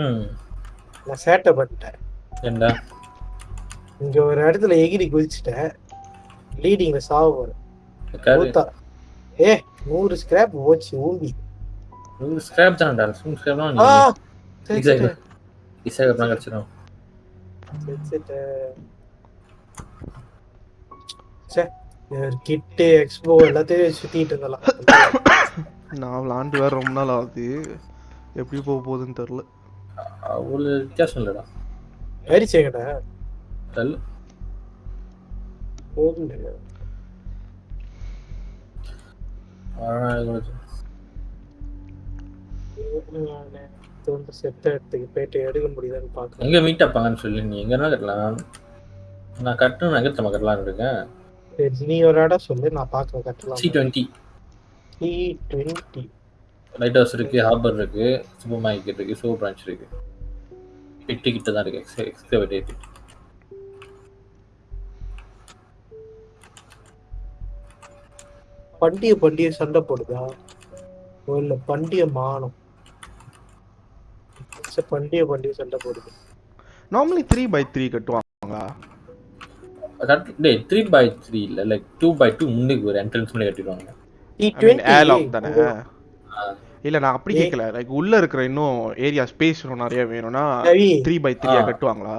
ம். நான் சேட்டை பண்ணிட்டேன். என்ன இங்க ஒரு இடத்துல எகிரி குதிச்சுட்டேன். லீடிங்ல சாவ மூத்தா ஏ நூறு ஸ்கிராப் போச்சு ஊம்பி. ஸ்கிராப் தான்டா. ஸ்கிராப் தான் அப்புறம் கிடச்சிடும் கிட்டு எக்ஸ்போ எல்லாத்தையும் சுத்திட்டு இருந்தலாம். நான் விளாண்டு வேற ரொம்ப நாள் ஆகுது. எப்படி போக போகுதுன்னு தெரில அவ்வளோ வித்தியாசம் இல்லைடா. அடிச்சேங்கடா டல் போதும் செத்த இடத்துக்கு போயிட்டு எடுக்க முடியுதான்னு பாக்கலாம் எங்கே மீட் அப்பாங்கன்னு சொல்லி நீ எங்கன்னா கட்டலாம். நான் கட்டணும் எங்கே தம்ம கட்டலான்னு இருக்கேன். சரி நீ ஒரு இடம் சொல்லு நான் பாக்குறேன் கட்டலாம்? C twenty C twenty lighthouse இருக்கு ஹார்பர் இருக்கு சூப்பர் மார்க்கெட் இருக்கு சூப்பர் பிரான்ச் இருக்கு. எட்டு கிட்ட தான் இருக்கு எக்ஸ் எக்ஸ்கவேட் பண்டிகை பண்டிகை சண்டை போடுதா? ஓ இல்ல பண்டிகை மானம். சரி, பண்டிகை பண்டிகை சண்டை போடுது. நார்மலி த்ரீ பை த்ரீ கட்டுவாங்களா? டே த்ரீ பை த்ரீ இல்லை லைக் டூ பை டூ முன்னுக்கு ஒரு என்ட்ரன்ஸ் பண்ணி கட்டிடுவாங்க. தானே? இல்ல நான் அப்படி கேட்கல லைக் உள்ள இருக்கிற இன்னும் ஏரியா ஸ்பேஸ் இன்னும் நிறைய வேணும்னா த்ரீ பை த்ரீயா. கட்டுவாங்களா?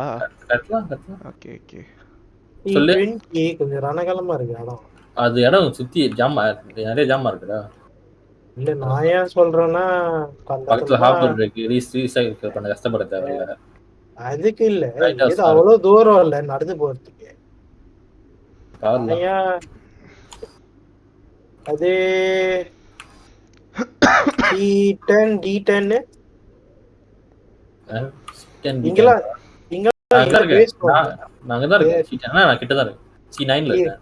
கட்டலாம் கட்டலாம் ஓகே ஓகே கொஞ்சம் ரணகலமா இருக்கு இடம். அது இடம் சுத்தி ஜாமா நிறைய ஜாமா இருக்குடா. இல்ல நான் ஏன் சொல்றேன்னா பக்கத்துல ஹார்பர் இருக்கு. ரீஸ் ரீசைக்கிள் பண்ண கஷ்டப்பட தேவையில்ல. அதுக்கு இல்ல. இது அவ்வளவு தூரம் இல்ல நடந்து போறதுக்கு. அது டி டென் டி டென்னு இங்கெல்லாம் நான் அங்க இங்கெல்லாம் base இருக்கேன் நான் நான் அங்க தான் இருக்கேன் நான் கிட்ட தான் இருக்கேன் சி நைன்ல இருக்கேன்.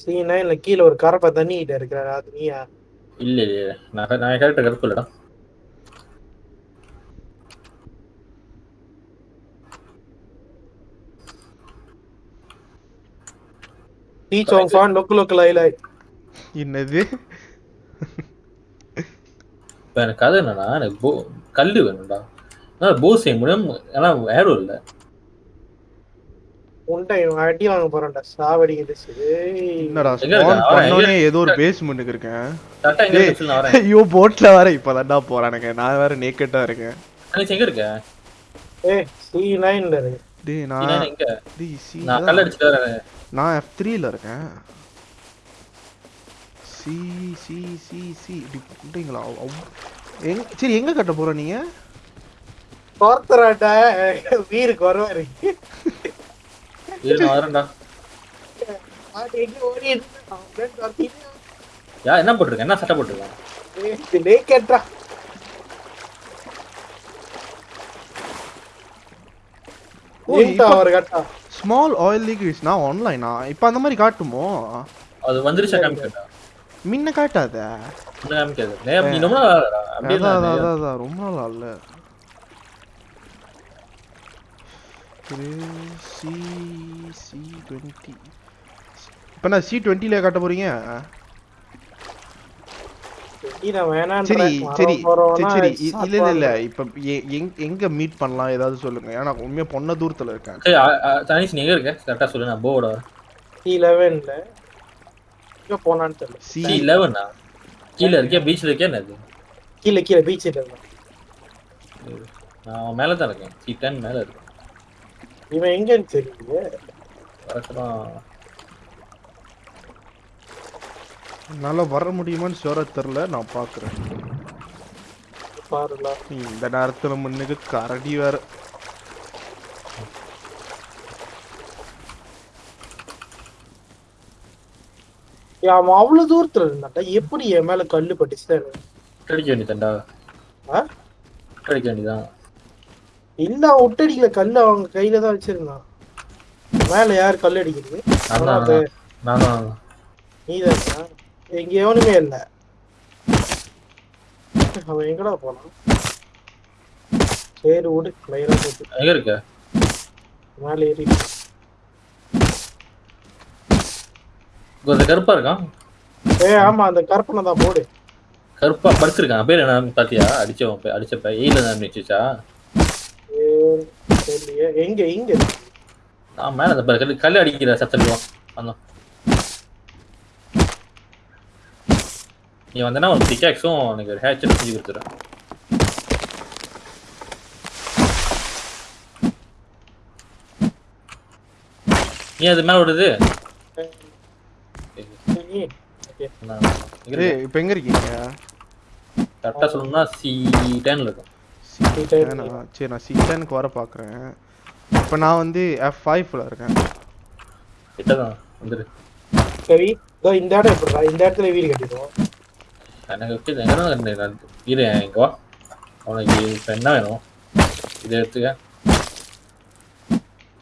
சி நைன்ல கீழ ஒரு கரப்பை தண்ணி கிட்ட இருக்கிற அது நீயா இல்ல இல்ல. நான் நான் கரெக்டா கருப்பு இல்லடா. டீ சோங் ஃபான் லொக்கு லொக்கு லை லை. என்னது? இப்ப எனக்கு கதை என்னன்னா எனக்கு போ கல்லு வேணும்டா. அதான் போ செய்ய முடியும். ஆனா ஏரோ இல்ல. அடி வாங்க போறான்டா. சாவடிக்குது. சரி. என்னடா பண்ணோனே ஏதோ ஒரு பேஸ்மெண்ட்டுக்கு இருக்கேன். ஐயோ போட்ல வேற இப்பதான்டா போறானுங்க நான் வேற நேக்கட்டா இருக்கேன். அனிச்சு எங்க இருக்க? ஏ சி நைன்ல இருக்கு டேய் நான் நைன் கல் அடிச்சுட்டு வரேன். இருக்கேன். சி சி சி சி. இப்படிங்களா எங்க சரி எங்க கட்ட போற நீங்க? கோர்த்தராட்டா வீருக்கு வருவாரு என்ன போட்டிருக்கேன் என்ன சட்டை போட்டிருக்கேன் கட்டா. ஸ்மால் ஆயில் லீக் நான் ஆன்லைனா இப்போ அந்த மாதிரி காட்டுமோ? அது வந்துருச்சா காமிக்கட்டா முன்ன காட்டாத. ரொம்ப நாள் ஆகல. சி சி டுவெண்ட்டி இப்போ நான் சி டுவெண்ட்டில காட்ட போறீங்க? சரி. சரி சரி இல்ல இல்ல இல்ல. இப்ப எ- எங்க- எங்க மீட் பண்ணலாம்? ஏதாவது சொல்லுங்க. ஏன்னா உண்மையா பொண்ண தூரத்துல இருக்கேன். தனிஷ் நீ எங்க இருக்க? கரெக்டா சொல்லு நான் போவோட. C11 ல. எங்க போனான்னு தெரியல சி லெவனா கீழே இருக்கியா பீச்ல இருக்கியா என்னது கீழே கீழே பீச் இருந்தான் நான் மேல தான் இருக்கேன் சி டென் மேல இருக்கேன் இவன் எங்கன்னு தெரியுது வரக்கலாம் என்னால வர முடியுமான்னு சொல்ல தெரியல நான் பாக்குறேன் பாருல இந்த நேரத்துல முன்னுக்கு கரடி வேற அவன் அவ்வளவு தூரத்துல இருந்தான்டா. எப்படி என் மேல கல்லு பட்டுச்சு? அடிக்க வேண்டியதாண்டா ஆ? அடிக்க வேண்டியதான் இல்ல அவன் விட்டடிக்கல கல்லு அவங்க கையில தான் வச்சிருந்தான். மேல யார் கல் அடிக்கிறது? நீதான் இங்க எவனுமே இல்ல. அவன் எங்கடா போனான்? சரி விடு. மயிரா போட்டு. எங்க இருக்க? மேல ஏறி கொஞ்சம் கருப்பா இருக்கான் ஏ ஆமா அந்த கற்பனை தான் போடு. கருப்பா படுத்திருக்கான் பேர் என்ன பாத்தியா? அடிச்சவன் அடிச்சப்ப ஏல தான் தெரியலையே. எங்க இருக்கு. நான் மேல அந்த பாரு, கல்லு கல்லு அடிக்கிற சத்தம் வந்தோம் நீ வந்தனா ஒரு பிக்காக்ஸும் எனக்கு ஒரு ஹேச்சர் செஞ்சு கொடுத்துறேன். நீ அது மேல விடுது. ஏய் இப்போ எங்க இருக்கீங்க? கரெக்டா சொல்லணும்னா சி டென்ல இருக்கும். சரி நான் சி டெனுக்கு வர பார்க்குறேன் இப்போ நான் வந்து எஃப் ஃபைவ்ல இருக்கேன். கிட்டதான் வந்துரு. சரி இதோ இந்த இடம் எப்படிடா? இந்த இடத்துல வீடு கட்டிடுவோம். எனக்கு வச்சு எங்க தான் நான் இரு இங்க வா. அவனுக்கு இப்போ என்ன வேணும்? இதை எடுத்துக்க.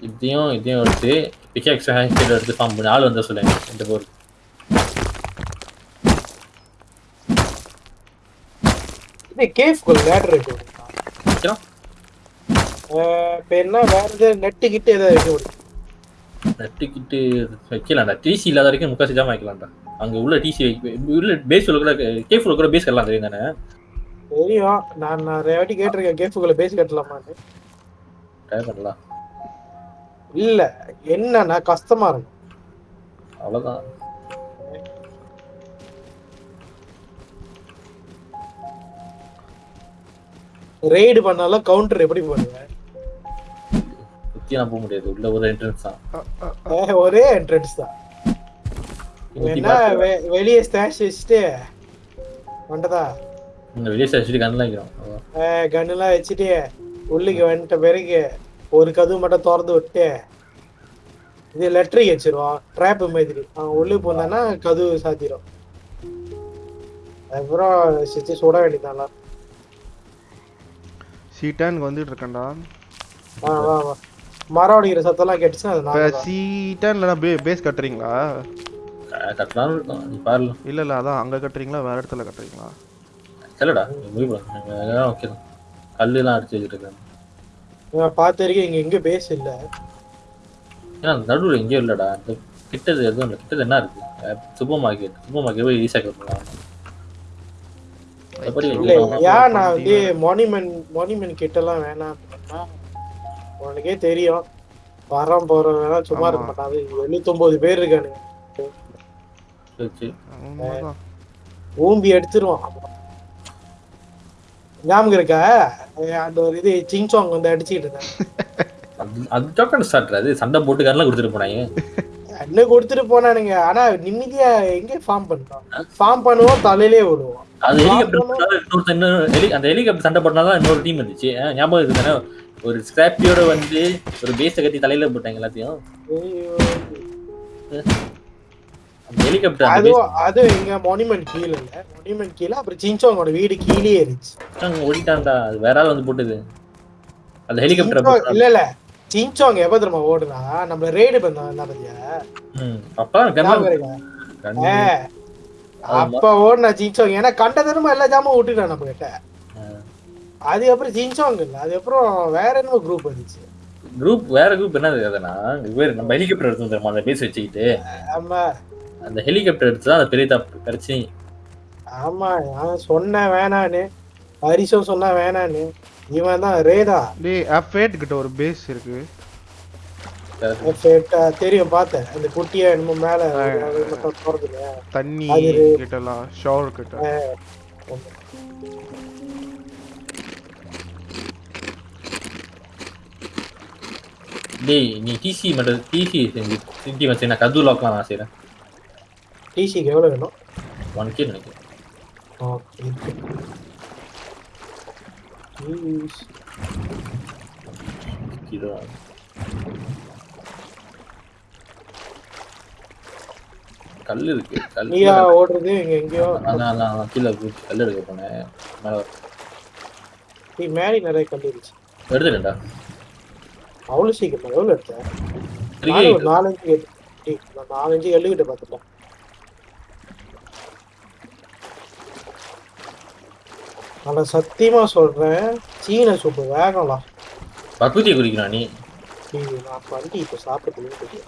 இதையும் இதையும் எடுத்து பிக்காக்ஸ் ஹேண்ட் எடுத்து ஃபார்ம் பண்ணி. ஆள் வந்தா சொல்லுங்க இந்த போர் கேஃப்குள்ள லேடர் இருக்கு இப்போ என்ன வேற எதாவது நெட்டு கிட்ட ஏதாவது வைக்க முடியும் நட்டுக்கிட்டு வைக்கலாம்டா டிசி இல்லாத வரைக்கும் முக்காசி ஜாம வைக்கலாம்டா அங்க உள்ள டிசி உள்ள பேஸ் உள்ள கூட கேஃப் உள்ள கூட பேஸ் கட்டலாம் தெரியும் தானே? தெரியும். நான் நிறைய வாட்டி கேட்டிருக்கேன் கேஃப்குள்ள பேசி கட்டலாமான்னு. ட்ரை பண்ணலாம். இல்ல என்னன்னா கஷ்டமா இருக்கும் அவ்வளவுதான். ரெய்டு பண்ணாலும் கவுண்டர் எப்படி பண்ணுவேன் சுத்தியெல்லாம் போக முடியாது உள்ள ஒரு என்ட்ரன்ஸ் தான். ஒரே என்ட்ரன்ஸ் தான். என்ன வெளியே ஸ்டாஷ் வச்சுட்டு வந்துட்டதா இங்க வெளியே வச்சுட்டு கண்ணெல்லாம் வைக்கிறோம். கன்னுலாம் வச்சுட்டு உள்ளுக்கு வந்துட்ட பிறகு ஒரு கதவு மட்டும் திறந்து விட்டு இது லெட்டரி வச்சிருவான் ட்ராப் மாதிரி. அவன் உள்ளுக்கு போனான்னா கதவு சாத்திரும். அப்புறம் சிச்சு சுட வேண்டியதான்ல சி டெனுக்கு வந்துட்டு இருக்கேன்டா. வா வா வா. மரம் அடிக்கிற சத்தம்லாம் கேட்டுச்சுன்னா அது இப்போ நான் சி டென்ல பே பேஸ் கட்டுறீங்களா? க- கட்டலாம்னு இருக்கோம் நீ பாருல. இல்ல இல்ல அதான் அங்க கட்டுறீங்களா வேற இடத்துல கட்டுறீங்களா? சரிடா நீ முடிவு பண்ணு. எல்லாம் ஓகே தான். கல்லுலாம் அடிச்சு நான் பார்த்த வரைக்கும் இங்க எங்க பேஸ் இல்ல. ஏன்னா நடுவில் எங்கேயும் இல்லடா. கிட்டது எதுவும் இல்லை. கிட்டது என்ன இருக்கு? சூப்பர் மார்க்கெட் சூப்பர் மார்க்கெட் போய் ரீசைக்கிள் பண்ணலாம். இல்ல ஏன் நான் வந்து மானிமெண்ட் மானிமெண்ட் கிட்ட எல்லாம் வேணாம் அப்படின்னா, உனக்கே தெரியும். வரோம் போறோம் வேணா சும்மா இருக்க ஆமா. மாட்டாங்க எழுநூத்தொன்பது பேர் இருக்கானுங்க. உண்மைதான். ஊம்பி எடுத்துருவான். ஞாபகம் இருக்கா? அந்த ஒரு இது சிங்சாங் வந்து அடிச்சுட்டு இருந்தேன். அது அது டோக்கன் ஸ்டார்ட் அது சண்டை போட்டு கரெல்லாம் கொடுத்துட்டு போனாங்க. அண்ணன் கொடுத்துட்டு போனானுங்க. ஆனா நிம்மதியா எங்க ஃபார்ம் பண்ணோம் ஃபார்ம் பண்ணுவோம் தலையிலே விடுவோம். அது ஹெலிகாப்டர் இன்னொரு ஹெலி அந்த ஹெலிகாப்டர் சண்டை போட்டாதான் இன்னொரு டீம் வந்துச்சு. ஆ, ஞாபகம் இருக்கு தானே? ஒரு ஸ்கிராப்பியோட வந்து ஒரு பேஸை கட்டி தலையில போட்டாங்க எல்லாத்தையும். அந்த ஹெலிகாப்டர் அதுவும் அதுவும் எங்க மானிமெண்ட் கீழே இல்ல. மானிமெண்ட் கீழே அப்புறம் சிங்சாங்கோட வீடு கீழே இருந்துச்சு. பேஸ் ஓடிட்டான்டா. அது வேற ஆள் வந்து போட்டுது. அந்த ஹெலிகாப்டர் இல்ல இல்ல. சிங்சாங் எப்ப தெரியுமா ஓடுனா? நம்மள ரெய்டு பண்ணோம் என்ன பத்தியா ம் அப்பா ஓடுனா சிங்சாங் ஏன்னா கண்ட தரமா எல்லா ஜாமும் விட்டுட்டான் நம்ம கிட்ட. அதுக்கப்புறம் ஜின்சாங் இல்ல. அதுக்கப்புறம் வேற என்னமோ குரூப் வந்துச்சு. குரூப் வேற குரூப் என்ன அதுனா வேறு நம்ம ஹெலிகாப்டர் எடுத்து வந்துருமா அந்த பேஸ் வச்சுக்கிட்டு. ஆமா. அந்த ஹெலிகாப்டர் எடுத்து தான் அந்த பெரிய தப்பு பிரச்சனை ஆமா நான் சொன்னேன் வேணான்னு. ஹரிஷம் சொன்னா வேணான்னு. இவன் தான் ரேதா. டேய் F8 கிட்ட ஒரு பேஸ் இருக்கு. F8, தெரியும் பார்த்தேன். அந்த குட்டியா என்னமோ மேல அது மட்டும் போறது இல்லையா? தண்ணி கிட்டலாம் ஷவர் கிட்ட. டேய் நீ டிசி மட்டும் டிசி செஞ்சு சிட்டி வச்சு நான் கது லாக்லாம் நான் செய்கிறேன் டிசிக்கு எவ்வளவு வேணும்? ஒன் கே நினைக்கிறேன். Jeez. இதோ கல் இருக்கு. கல் ஓடுறது இங்க எங்கேயோ. அதான் அதான் கீழே குதிச்சு கல் எடுக்க போனேன். மேலே நீ மேலே நிறைய கல் இருந்துச்சு. எடுத்துட்டேன்டா. அவ்வளவு சீக்கிரம் எவ்வளவு எடுத்தேன் நாலஞ்சு நான் நாலஞ்சு எழுகிட்ட பார்த்துட்டேன் நான் சத்தியமா சொல்றேன் சீன சூப்பு வேகலாம் பக்குத்தியை குடிக்கிறான் நீ. நான் வண்டி இப்ப சாப்பிட்டு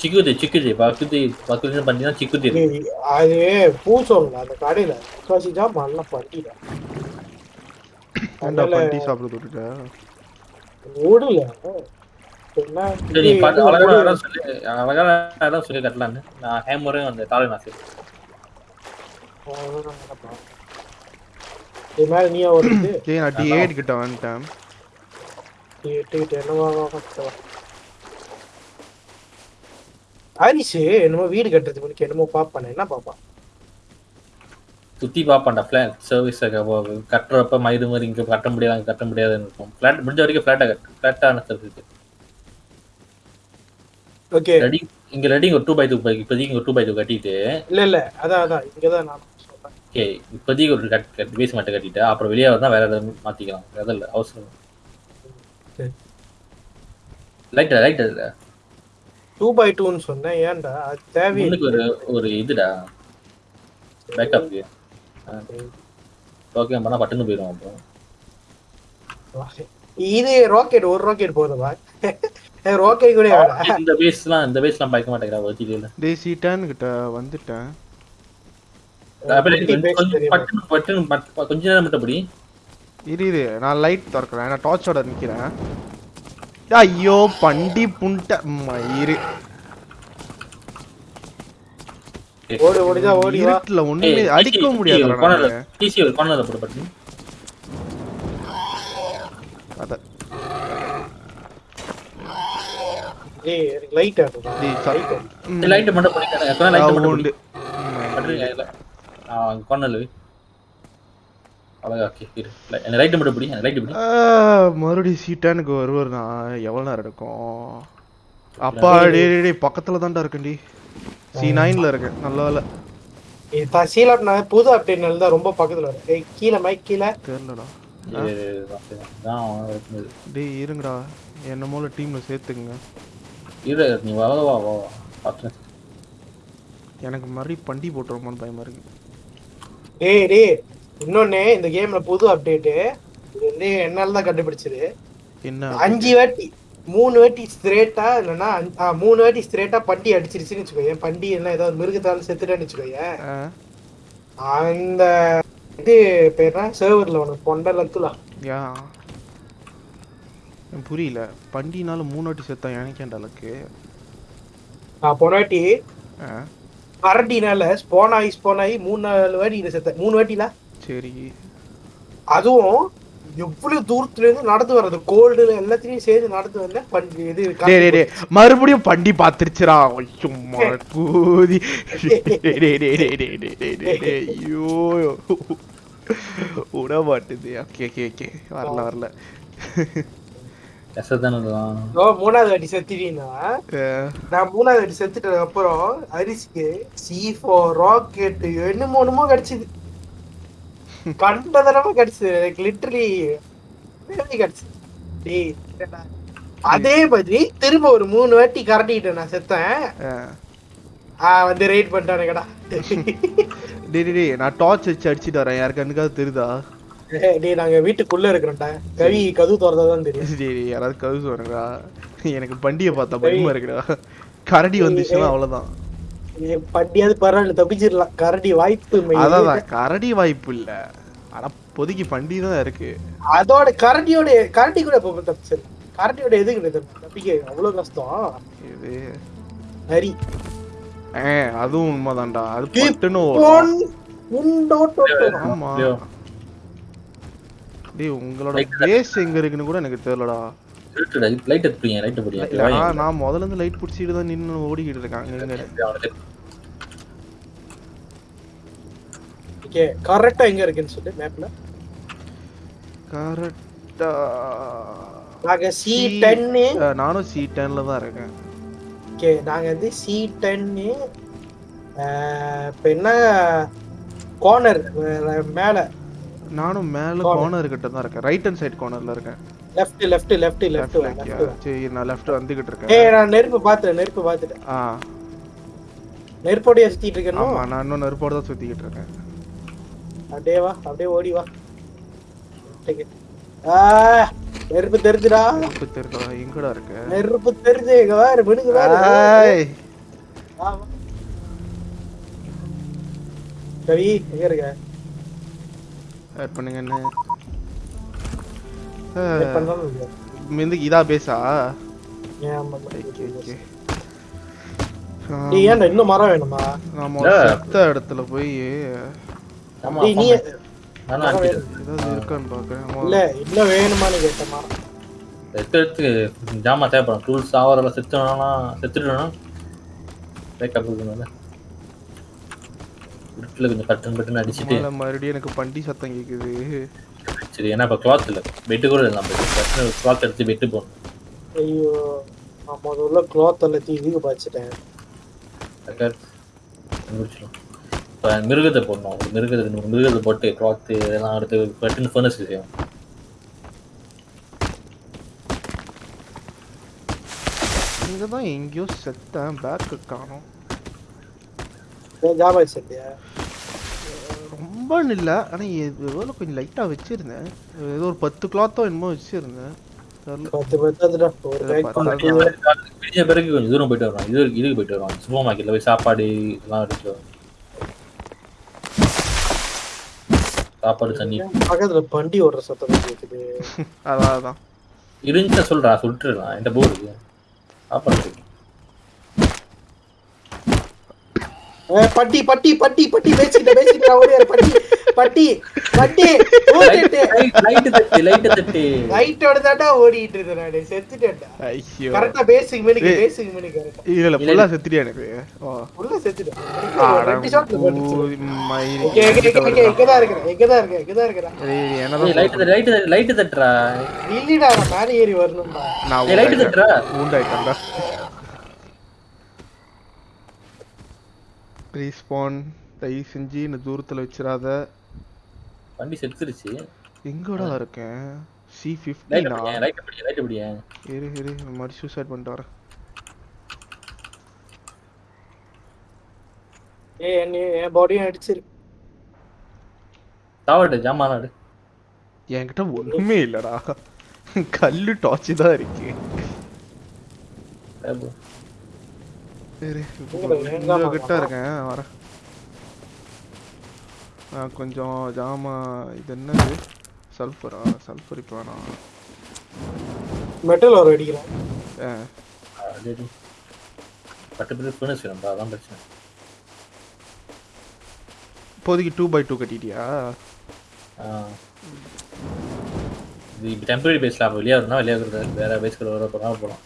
சிக்குது சிக்குது. பக்குது பக்குதுன்னு பார்த்தீங்கன்னா சிக்குது. அது பூசோங்க அந்த கடையில. முக்காசி தான் நல்லா பண்ணிட்டேன் அதனால பண்டி சாப்பிட விட்டுட்ட ஓடல. சரி பாட்டு அழகான இடம் சொல்லி. அழகான இடம் சொல்லி கட்டலான்னு. நான் ஹேமரும் அந்த தாலை நான் சரி இது மேல நீயா வருது ஏய் நான் டி எயிட் கிட்ட வந்துட்டேன். என்னவா? ஹரிஷ் என்னமோ வீடு கட்டுறதுக்கு முன்னாடி என்னமோ பாப்பானே என்ன பாப்பான் சுத்தி பார்ப்பான்டா ஃபிளாட் சர்வீஸ் கட்டுறப்ப மயிறு மாதிரி இங்க கட்ட முடியாது கட்ட முடியாதுன்னு இருக்கும். ஃபிளாட் முடிஞ்ச வரைக்கும் ஃபிளாட்டா கட்டு ஃபிளாட்டான சர்வீஸ் ஓகே ரெடி இங்க ரெடி ஒரு டூ பை டூ பை இப்போதைக்கு ஒரு டூ பை டூ கட்டிட்டு. இல்ல இல்ல அதான் அதான் இங்கதான் நான் சொல்றேன். ஓகே இப்போதைக்கு ஒரு கட் கட் பேஸ் மட்டும் கட்டிட்டு அப்புறம் வெளியே வந்தா வேற ஏதாவது மாத்திக்கலாம் இல்லை அவசரம் சரி. லைட் லைட் இல்ல? டூ பை டூன்னு சொன்னேன். ஏன்டா? அது முன்னுக்கு ஒரு ஒரு இதுடா. பேக்கப்க்கு ஓகே பண்ணா பட்டுன்னு போயிடும் அப்புறம். இது ராக்கெட் ஒரு ராக்கெட் போதுமா? ராக்கெட் கூட இந்த பேஸ்லாம் இந்த பேஸ்லாம் பயக்க மாட்டேங்கிறா வச்சுட்டு டேய் சி டென் கிட்ட வந்துட்டேன்? பட்டுன்னு பட்டுன்னு பட்டு- கொஞ்ச நேரம் மட்டும் அப்படி. இரு இரு. நான் லைட் திறக்கிறேன். நான் டார்ச்சோட நிக்கிறேன். ஐயோ பண்டி புண்ட மயிறு. ஓடு ஓடிதான் ஓடி இருட்டுல ஒண்ணுமே அடிக்க முடியாது டிசி ஒரு கார்னர்ல போட்டு பட்டு அத. எனக்கு லைட் ஆகும் டேய், லைட். லைட் மட்டும் பண்ணிட்டேன் லைட் மட்டும் உண்டு. பட்டு கார்னர்ல அழகா ஓகே இரு எனக்கு லைட் மட்டும் பிடி எனக்கு லைட் பிடி ஆ, மறுபடியும் சீட்டானுக்கு வருவார் நான் எவ்வளவு நேரம் எடுக்கும் அப்பா டேய், டேய் பக்கத்துல தான்டா இருக்கேன்டி சி நைன்ல இருக்கேன் நல்ல வேலை. இது தசீலாப் நான் புது அப்டேட் தான் ரொம்ப பக்கத்துல ஏய் கீழே மைக் கீழே. தெரியலடா. டேய் இருங்கடா. என்ன போல டீம்ல சேர்த்துங்க இரு நீ வா வா வா வா பார்த்து எனக்கு மறுபடியும் பண்டி போட்டுருமான்னு பயமா இருக்கு. டேய் டேய் இன்னொன்னு இந்த கேம்ல புது அப்டேட் இது வந்து என்னால தான் கண்டுபிடிச்சது. என்ன அஞ்சு வாட்டி மூணு வாட்டி ஸ்ட்ரேட்டா இல்லைன்னா மூணு வாட்டி ஸ்ட்ரேட்டா பண்டி அடிச்சிருச்சுன்னு வச்சுக்கோங்க பண்டி என்ன ஏதாவது மிருகத்தால செத்துட்டேன்னு வச்சுக்கோங்க அந்த இது பேர் சர்வர்ல உனக்கு பொண்டை லக்குலாம் யா. எனக்கு புரியல. பண்டினால மூணு வாட்டி செத்தான் எனக்கேண்டா லக்கு நான் போன வாட்டி ஆ, அரட்டினால ஸ்போன் ஆகி ஸ்போன் ஆகி மூணு நாலு வாட்டி இதை செத்தேன் மூணு வாட்டில? சரி அதுவும் எவ்வளவு தூரத்துல இருந்து நடந்து வர்றது கோல்டுல எல்லாத்தையும் சேர்ந்து நடந்து வரல பண்டி இது மறுபடியும் பண்டி பாத்துருச்சுரா சும்மா கூதி ஐயோ விட மாட்டுது ஓகே ஓகே ஓகே வரல வரல மூணாவது வாட்டி செத்துட்டீங்கன்னா நான் மூணாவது வாட்டி செத்துட்டதுக்கு அப்புறம் அரிசிக்கு சி ஃபோர் ராக்கெட் என்னமோ ஒண்ணுமோ கிடைச்சது கண்டதனமா கிடைச்சது. எனக்கு லிட்டரலி கிடைச்சது டேய். அதே மாதிரி திரும்ப ஒரு மூணு வாட்டி கரட்டிட்டேன் நான் செத்தேன். வந்து ரைட் பண்ணிட்டானுங்கடா. டேய் டேய் நான் டார்ச் வச்சு அடிச்சிட்டு வரேன். யாருக்கு கண்ணுக்காவது தெரியுதா? டேய் நாங்க வீட்டுக்குள்ள இருக்கிறோம்டா. கவி கதவு திறந்தாதான் தெரியும். டேய் யாராவது கவுஸ் வரங்கடா எனக்கு பண்டியை பார்த்தா பயமா இருக்குடா. கரடி வந்துச்சுன்னா அவ்வளவுதான். பட்டியாவது பரவாயில்ல தப்பிச்சிடலாம். கரடி வாய்ப்பு இல்லை. அதான் கரடி வாய்ப்பு இல்ல. ஆனா பொதுக்கி பண்டி தான் இருக்கு. அதோட கரடியோட கரடி கூட இப்ப தப்பிச்சிடலாம் கரடியோட எதுக்கு தப்பிக்க அவ்வளவு கஷ்டம். இது ஹரி ஏ அதுவும் உண்மைதான்டா. அது பட்டுன்னு. ஆமா. டேய் உங்களோட. பேஸ் எங்க இருக்குன்னு கூட எனக்கு தெரியலடா. லைட் எடுத்துறீங்க லைட் இல்ல, பிடிங்க நான் நான் முதல்ல இருந்து லைட் பிடிச்சிட்டு தான் நின்னு ஓடிக்கிட்டு இருக்கேன் இங்க ஓகே கரெக்டா எங்க இருக்குன்னு சொல்லு மேப்ல கரெக்டா நாங்க சி டென்னு நானும் சி டென்ல தான் இருக்கேன். ஓகே நாங்க வந்து சி டென்னு இப்ப என்ன? கார்னர் மேல. நானும் மேல Corner. கார்னர் கிட்ட தான் இருக்கேன். ரைட் ஹேண்ட் சைடு கார்னர்ல இருக்கேன். Left left left left yeah. சரி நான் லெஃப்ட் வந்துகிட்டு இருக்கேன் ஏய் நான் நெருப்பு பாத்துட்டேன் நெருப்பு பாத்துட்டேன் ஆ. நெருப்போடய சுத்திட்டு இருக்கணும் ஆமா நான் இன்னும் நெருப்போட தான் சுத்திக்கிட்டு இருக்கேன். அப்படியே வா அப்படியே ஓடி வா. ஆ, நெருப்பு தெரிஞ்சுடா. நெருப்பு தெரியுதா? எங்கடா இருக்க? நெருப்பு தெரிஞ்சு இங்க வேற விடுங்க வேற. ஏய். கவி எங்க இருக்க? ஆட் பண்ணுங்க என்ன? இதா பேசா? ஏன்டா இன்னும் மரம் வேணுமா? நாம. செத்த இடத்துல போய் நீ ஏதாவது இருக்கான்னு பாக்குறேன். இல்ல இன்னும் வேணுமான்னு ஜாமா தேவைப்படும். டூல்ஸ் ஆவரெல்லாம் செத்துனா செத்துட்டோம்னா பேக்கப் இருக்கணும்ல இருட்டில் கொஞ்சம் கட்டன் அடிச்சுட்டு. மறுபடியும் எனக்கு பண்டி சத்தம் கேக்குது. சரி ஏன்னா இப்போ கிளாத் இல்லை. பெட்டு கூட இல்லை நம்ம. கட்டின கிளாத் எடுத்து பெட்டு போடணும். ஐயோ நான் முதல்ல க்ளாத் எல்லாத்தையும் இதுக்கு பாய்ச்சிட்டேன். முடிச்சிடும் இப்போ மிருகத்தை போடணும். ஒரு மிருகத்தை ரெண்டு மூணு மிருகத்தை போட்டு கிளாத்து இதெல்லாம் எடுத்து கட்டுன்னு ஃபர்னஸ் செய்யும் இங்க தான் எங்கேயோ செத்தேன் பேக்கு காணோம். ஏன் ஜாபா செட்டியா? ரொம்ப இல்லை. ஆனா இது எவ்வளோ கொஞ்சம் லைட்டா வச்சிருந்தேன். ஏதோ ஒரு பத்து கிளாத்தோ என்னமோ வச்சிருந்தேன். பிடிச்ச பிறகு கொஞ்சம் தூரம் போயிட்டு வருவான் இது இதுக்கு போயிட்டு வருவான் சூப்பர் மார்க்கெட்டில் போய் சாப்பாடு இதெல்லாம் எடுத்து. சாப்பாடு தண்ணி. பக்கத்துல பண்டி ஓடுற சத்தம் கேக்குது. அதான் அதான். இருந்துச்சா சொல்றா சுட்டுருலாம் என்கிட்ட போர் இருக்கு. சாப்பாடு இருக்கு. ஏய், பட்டி பட்டி பட்டி பட்டி பேசிக்கிட்ட பேசிக்கிட்ட ஓடியாரு பட்டி பட்டி பட்டி ஓடிட்டு. லைட் தட்டு லைட்டு தட்டு. லைட்டோட தாட்டா ஓடிட்டு இருந்தேன் நானு செத்துட்டேன்டா. ஐயோ. கரெக்டா பேசிக் மணிக்கு ஏய். பேசிக் மணிக்கு கரெக்டா இல்ல இல்ல. ஃபுல்லா செத்துட்டியா எனக்கு? ஓ. உள்ள செத்துட்டேன். அட ரெண்டு ஷாட்ல போட்டுச்சு. ஓகே ஓகே ஓகே இருக்கிறேன் இங்கதான் இருக்கேன் இங்கதான் இருக்கிறேன். ஏய், ஏய், என்னதான் லைட்டு தட்டு லைட்டு தட்டு லைட்டு தட்டுறா இல்லடா நான் மேலே ஏறி வரணும்டா. நான் ஏய், லைட்டு தட்டுறா ஊண்டாயிட்டேன்டா. ரீஸ்பான் தயவு செஞ்சு இந்த தூரத்துல வச்சிடாத வண்டி செத்துருச்சு. எங்கடா இருக்கேன்? சி ஃபிஃப்டினா இரு இரு மாதிரி சூசைட் பண்ணிட்டு வரேன். ஏய் என்ன என் பாடியும் அடிச்சிரு. சாவட்டு ஜாமான் நாடு என்கிட்ட ஒண்ணுமே இல்லடா. கல்லு டார்ச் தான் இருக்கு. சரி கிட்ட. இருக்கேன் வரேன் ஆ, கொஞ்சம் ஜாமா இது என்னது? சல்ஃபரா சல்ஃபர் இப்போ வேணாம். மெட்டல் ஒரு அடிக்கிறேன் ஆ, பட்டு பேர் ஃபர்னஸ் வேணும்பா அதான் பிரச்சனை. இப்போதைக்கு டூ பை டூ கட்டிட்டியா? ஆ. இது டெம்பரரி பேஸ்ல அப்போ வெளியே வரணும் வெளியே வேற பேஸ்கள் வர போகிறோம் போகிறோம்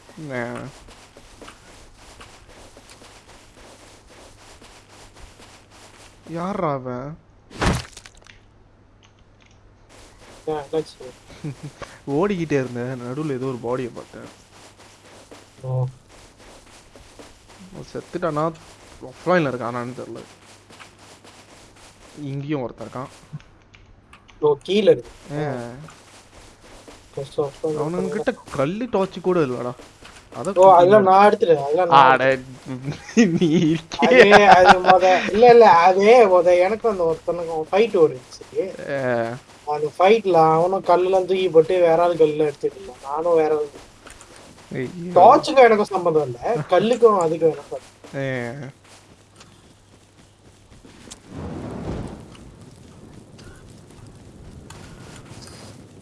ஆ. யார்ரா அவன் ஓடிக்கிட்டே இருந்தேன். நடுவில் ஏதோ ஒரு பாடியை பார்த்தேன். செத்துட்டானா? ஆஃப்லைனில் இருக்கானான்னு தெரில இங்கேயும் ஒருத்தன் இருக்கான். ஓ கீழே அவனுங்கிட்ட கல்லு டார்ச் கூட இல்லடா. எனக்கும் அந்த ஒருத்தனுக்கும் ஃபைட் ஓடிச்சு. அந்த ஃபைட்ல அவனும் கல்லுலாம் தூக்கி போட்டு வேற ஆள் கல்லுல இருந்தான். நானும் வேற ஆள். டார்ச்சுக்கும் எனக்கும் சம்மந்தம் இல்ல. கல்லுக்கும் அதுக்கும் எனக்கும்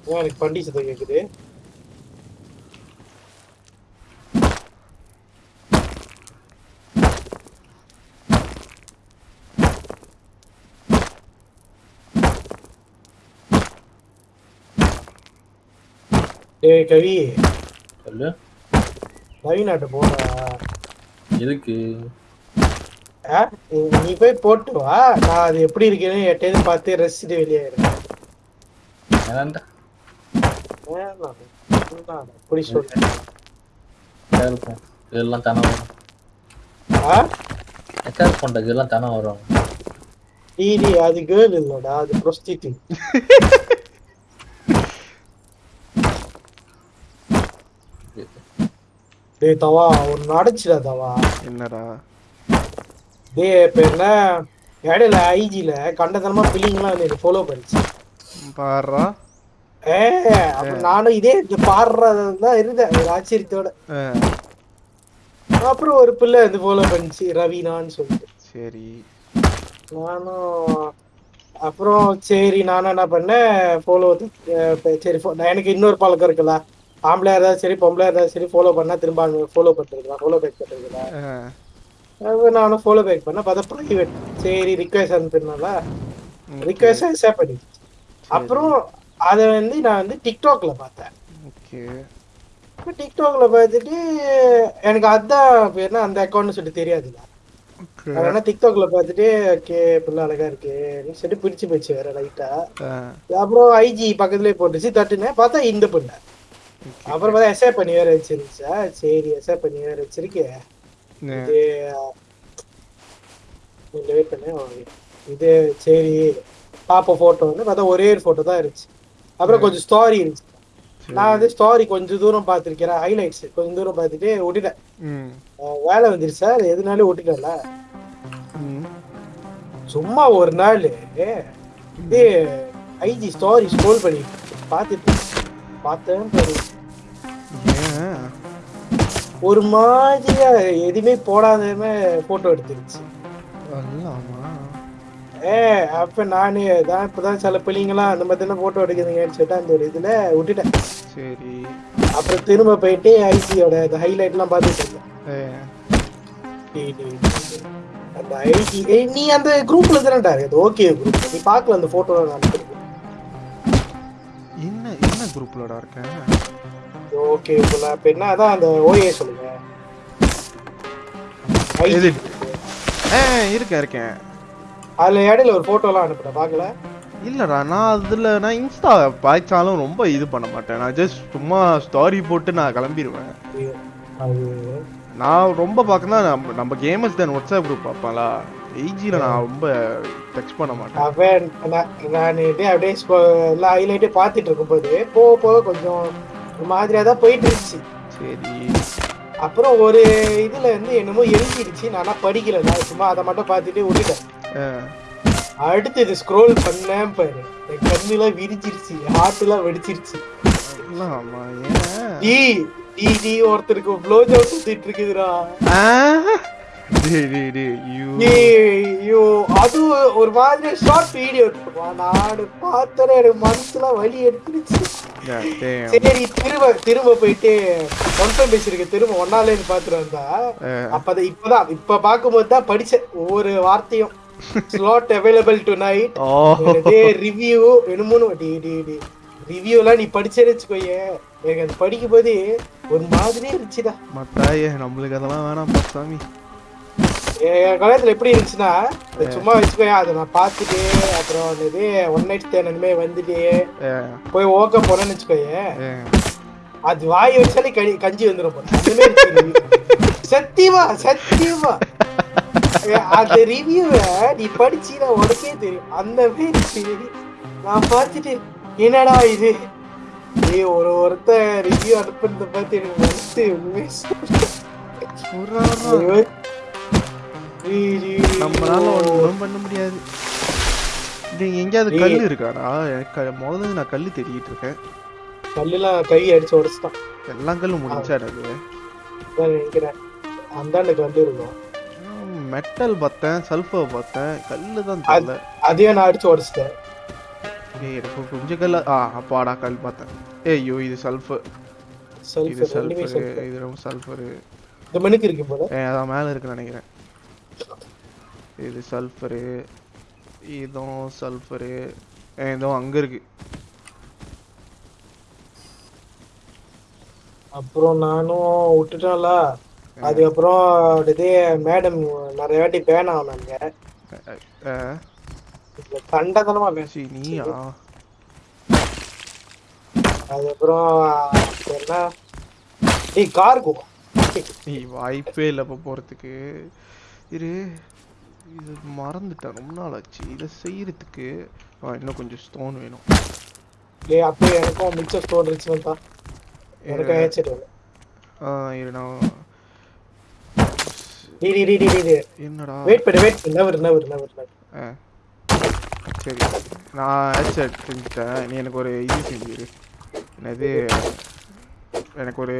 எனக்கு பண்டி சத்தம் கேக்குது? ஏய் கவி. சொல்லு. நவீனாட்ட போடா. எதுக்கு? ஆ? நீ- போய் போட்டு வா. நான் அது எப்படி இருக்குன்னு எட்டேது பார்த்து ரசிச்சுட்டு. வேணாம். அப்படி சொல்றேன் இதெல்லாம் தானே வரும்? ஆ? எக்கா இருக்கும்டா இதெல்லாம் தானே வரும்? டிடி அது கேர்ள் இல்லடா அது ப்ரொஸ்டியூட் டேய் தவா ஒரு நடச்சுடா தவா. என்னடா? டேய் இப்ப என்ன? இடையில ஐஜில கண்டதனமா பில்லிங்லாம் வந்து ஃபாலோ பண்ணிச்சு. பாடுறா? ஏ அப்ப நானும் இதே இந்த பாடுறதுதான் இருந்தேன் ஒரு ஆச்சரியத்தோட. அப்புறம் ஒரு பிள்ளை வந்து ஃபாலோ பண்ணிச்சு ரவீனான்னு சொல்லிட்டு. சரி. நானும் அப்புறம் சரி நானும் என்ன பண்ணேன் ஃபாலோ சரி எனக்கு இன்னொரு பழக்கம் இருக்குல்ல ஆம்பளையா இருந்தாலும் சரி பொம்பளையா இருந்தாலும் சரி ஃபாலோ பண்ணா திரும்ப ஃபாலோ பண்ணிருக்கலாம் ஃபாலோ பேக் பண்ணிருக்கலாம் நானும் ஃபாலோ பேக் பண்ணேன் பார்த்தா ப்ரைவேட் சரி ரிக்வெஸ்ட் அனுப்பினால ரிக்வெஸ்ட் அக்செப்ட் பண்ணி. அப்புறம் அதை வந்து நான் வந்து டிக்டாக்ல பார்த்தேன். ஓகே டிக்டாக்ல பார்த்துட்டு எனக்கு அதான் பேர்னா அந்த அக்கௌண்ட்னு சொல்லிட்டு தெரியாதுல்ல அதனால டிக்டாக்ல பார்த்துட்டு ஓகே பிள்ளை அழகா இருக்குன்னு சொல்லி பிடிச்சு போச்சு வேற லைட்டா அப்புறம் ஐஜி பக்கத்துலயே போட்டுச்சு தட்டுனேன் பார்த்தா இந்த பொண்ணு அப்புறம் பார்த்தா எஸ்ஏ பண்ணி வேற வச்சிருந்துச்சா? சரி எஸ்ஏ பண்ணி வேற வச்சிருக்கே இது கொஞ்சம் வெயிட் பண்ணு. ஓ, இது சரி. பாப்போம் போட்டோ வந்து பார்த்தா ஒரே ஒரு போட்டோ தான் இருந்துச்சு. அப்புறம் கொஞ்சம் ஸ்டாரி இருந்துச்சு. நான் வந்து ஸ்டாரி கொஞ்சம் தூரம் பார்த்துருக்கேன். ஹைலைட்ஸ் கொஞ்சம் தூரம் பார்த்துட்டு விட்டுட்டேன் வேலை வந்துருச்சு? சார் எதுனாலும் விட்டுட்டேன்ல சும்மா ஒரு நாள் இது ஐஜி ஸ்டாரி ஸ்க்ரோல் பண்ணி பார்த்துட்டு பார்த்தேன் ஒரு மாதிரியா எதுவுமே போடாதமே போட்டோ எடுத்துருச்சு. ஏ அப்ப நானு தான் இப்பதான் சில பிள்ளைங்களாம் அந்த மாதிரி தானே போட்டோ எடுக்குதுங்கன்னு சொல்லிட்டு அந்த ஒரு இதுல விட்டுட்டேன். சரி. அப்புறம் திரும்ப போயிட்டு ஐஜியோட அந்த ஹைலைட் எல்லாம் பார்த்துட்டு இருந்தேன். அந்த ஐஜி நீ அந்த குரூப்ல தானடா அது ஓகே குரூப் நீ பார்க்கல அந்த போட்டோ நான் என்ன என்ன குரூப்லடா இருக்கேன் ஓகே நான் இப்போ என்ன அதான் அந்த ஓஏ சொல்லுங்க. எது? இருக்கேன் இருக்கேன். அதுல இடையில ஒரு போட்டோ எல்லாம் அனுப்புறேன் பார்க்கல? இல்லடா நான் அதுல நான் இன்ஸ்டா பாய்ச்சாலும் ரொம்ப இது பண்ண மாட்டேன். நான் ஜஸ்ட் சும்மா ஸ்டாரி போட்டு நான் கிளம்பிடுவேன் நான் ரொம்ப பார்க்கணும்னா நம்ம நம்ம கேமர்ஸ் தான் வாட்ஸ்அப் குரூப் பார்ப்பேன்ல. எயிஜியில் நான் ரொம்ப டெக்ஸ்ட் பண்ண மாட்டேன். அவன் நான் அப்படியே எல்லாம் ஹைலைட்டே பார்த்துட்டு இருக்கும்போது போக போக கொஞ்சம் ஒரு மாதிரியா தான் போயிட்டு இருந்துச்சு சரி. அப்புறம் ஒரு இதுல இருந்து என்னமோ எழுதிடுச்சு. நானா படிக்கல. நான் சும்மா அதை மட்டும் பார்த்துட்டு விட்டுட்டேன் அடுத்து இது ஸ்க்ரோல் பண்ணேன் பாரு. என் கண்ணுலாம் விரிச்சிருச்சு ஹார்ட்லாம் வெடிச்சிருச்சு. டீ டீ டீ ஒருத்தருக்கு ப்ளோ ஜாப் சுத்திட்டு இருக்குதுடா அது ஒரு மாதிரி ஷார்ட் வீடியோ நான் பார்த்தோன்னே எனக்கு மனசுல வலி எடுத்துருச்சு. சரி திரும்ப திரும்ப போயிட்டு கன்ஃபார்ம் பேசிருக்கு திரும்ப ஒன்னாலேன்னு பாத்துட்டு வந்தா அப்பதான் இப்பதான் இப்ப பாக்கும்போது தான் படிச்சேன். ஒவ்வொரு வார்த்தையும். Slot available tonight review என்னமோன்னு டி டி டி ரிவ்யூ எல்லாம் நீ படிச்சேன்னு வச்சுக்கோயே. எனக்கு அது படிக்கும் போது ஒரு மாதிரியே இருந்துச்சுடா. மத்தாயே நம்மளுக்கு அதெல்லாம் வேணாம் சாமி என் காலேஜ்ல எப்படி இருந்துச்சுன்னா சும்மா வச்சுக்கோயா அதை நான் பார்த்துட்டு அப்புறம் அந்த இது ஒன் நைட் ஸ்டேனுமே வந்துட்டு ஆ, போய் ஓக்க போனேன்னு வச்சுக்கோயே. அது வாய் வச்சாலே கடி கஞ்சி வந்துடும். சத்தியமா சத்தியமா. ஏ, அந்த ரிவ்யூவை நீ படிச்சீனா உனக்கே தெரியும். அந்த மாதிரி. நான் பார்த்துட்டு என்னடா இது? ஏய் ஒரு ஒருத்தன் ரிவ்யூ அனுப்புறத பார்த்து எனக்கு மனசு உண்மையே நம்மளால. ஒண்ணும் பண்ண முடியாது. நீங்க எங்கேயாவது. கல் இருக்காடா எனக்கு முதல்ல நான் கல் தேடிட்டு இருக்கேன். கல்லுலாம் கை அடிச்சு உடச்சிட்டான். எல்லா கல்லும் முடிஞ்சாடு அது? நினைக்கிறேன். வந்து இருக்கும் மெட்டல் பார்த்தேன் சல்ஃபர் பார்த்தேன் கல்லு தான் அது- தெரியல. அதையும் நான் அடிச்சு உடச்சிட்டேன். ஏய் எனக்கு கொஞ்சம் கல்ல ஆ அப்பாடா கல் பார்த்தேன். ஏய் ஐயோ இது சல்ஃபர் இது சல்ஃபர் இது ரொம்ப சல்ஃபர் இந்த மணிக்கு இருக்கு போல. அதான் மேல இருக்குன்னு நினைக்கிறேன். இது சல்ஃபரு இதுவும் சல்ஃபரு இதுவும் அங்க இருக்கு. அப்புறம் நானும் விட்டுட்டேன்ல. அதுக்கப்புறம் இதே மேடம் நிறைய வாட்டி பேன் ஆனாங்க. அஹ், கண்டதனமா பேச நீயா? அதுக்கப்புறம் என்ன? நீ வாய்ப்பே இல்லை இப்போ போகிறதுக்கு இரு. இது மறந்துட்டேன். ரொம்ப நாள் ஆச்சு இதை செய்யறதுக்கு இன்னும் கொஞ்சம் ஸ்டோன் வேணும். டேய் அப்போ எனக்கும் மிச்சம் ஸ்டோன் இருந்துச்சுன்னு தான். எனக்கும் ஏச்சிட்டு ஆ இரு நான் டி டி டி டி டி என்னடா? வெயிட் பண்ணு வெயிட் பண்ணு. நவர் நவர் நவர் நவர் ஆ. சரி. நான் ஹெட்செட் செஞ்சுட்டேன். நீ எனக்கு ஒரு இது செஞ்சிரு என்னது? எனக்கு ஒரு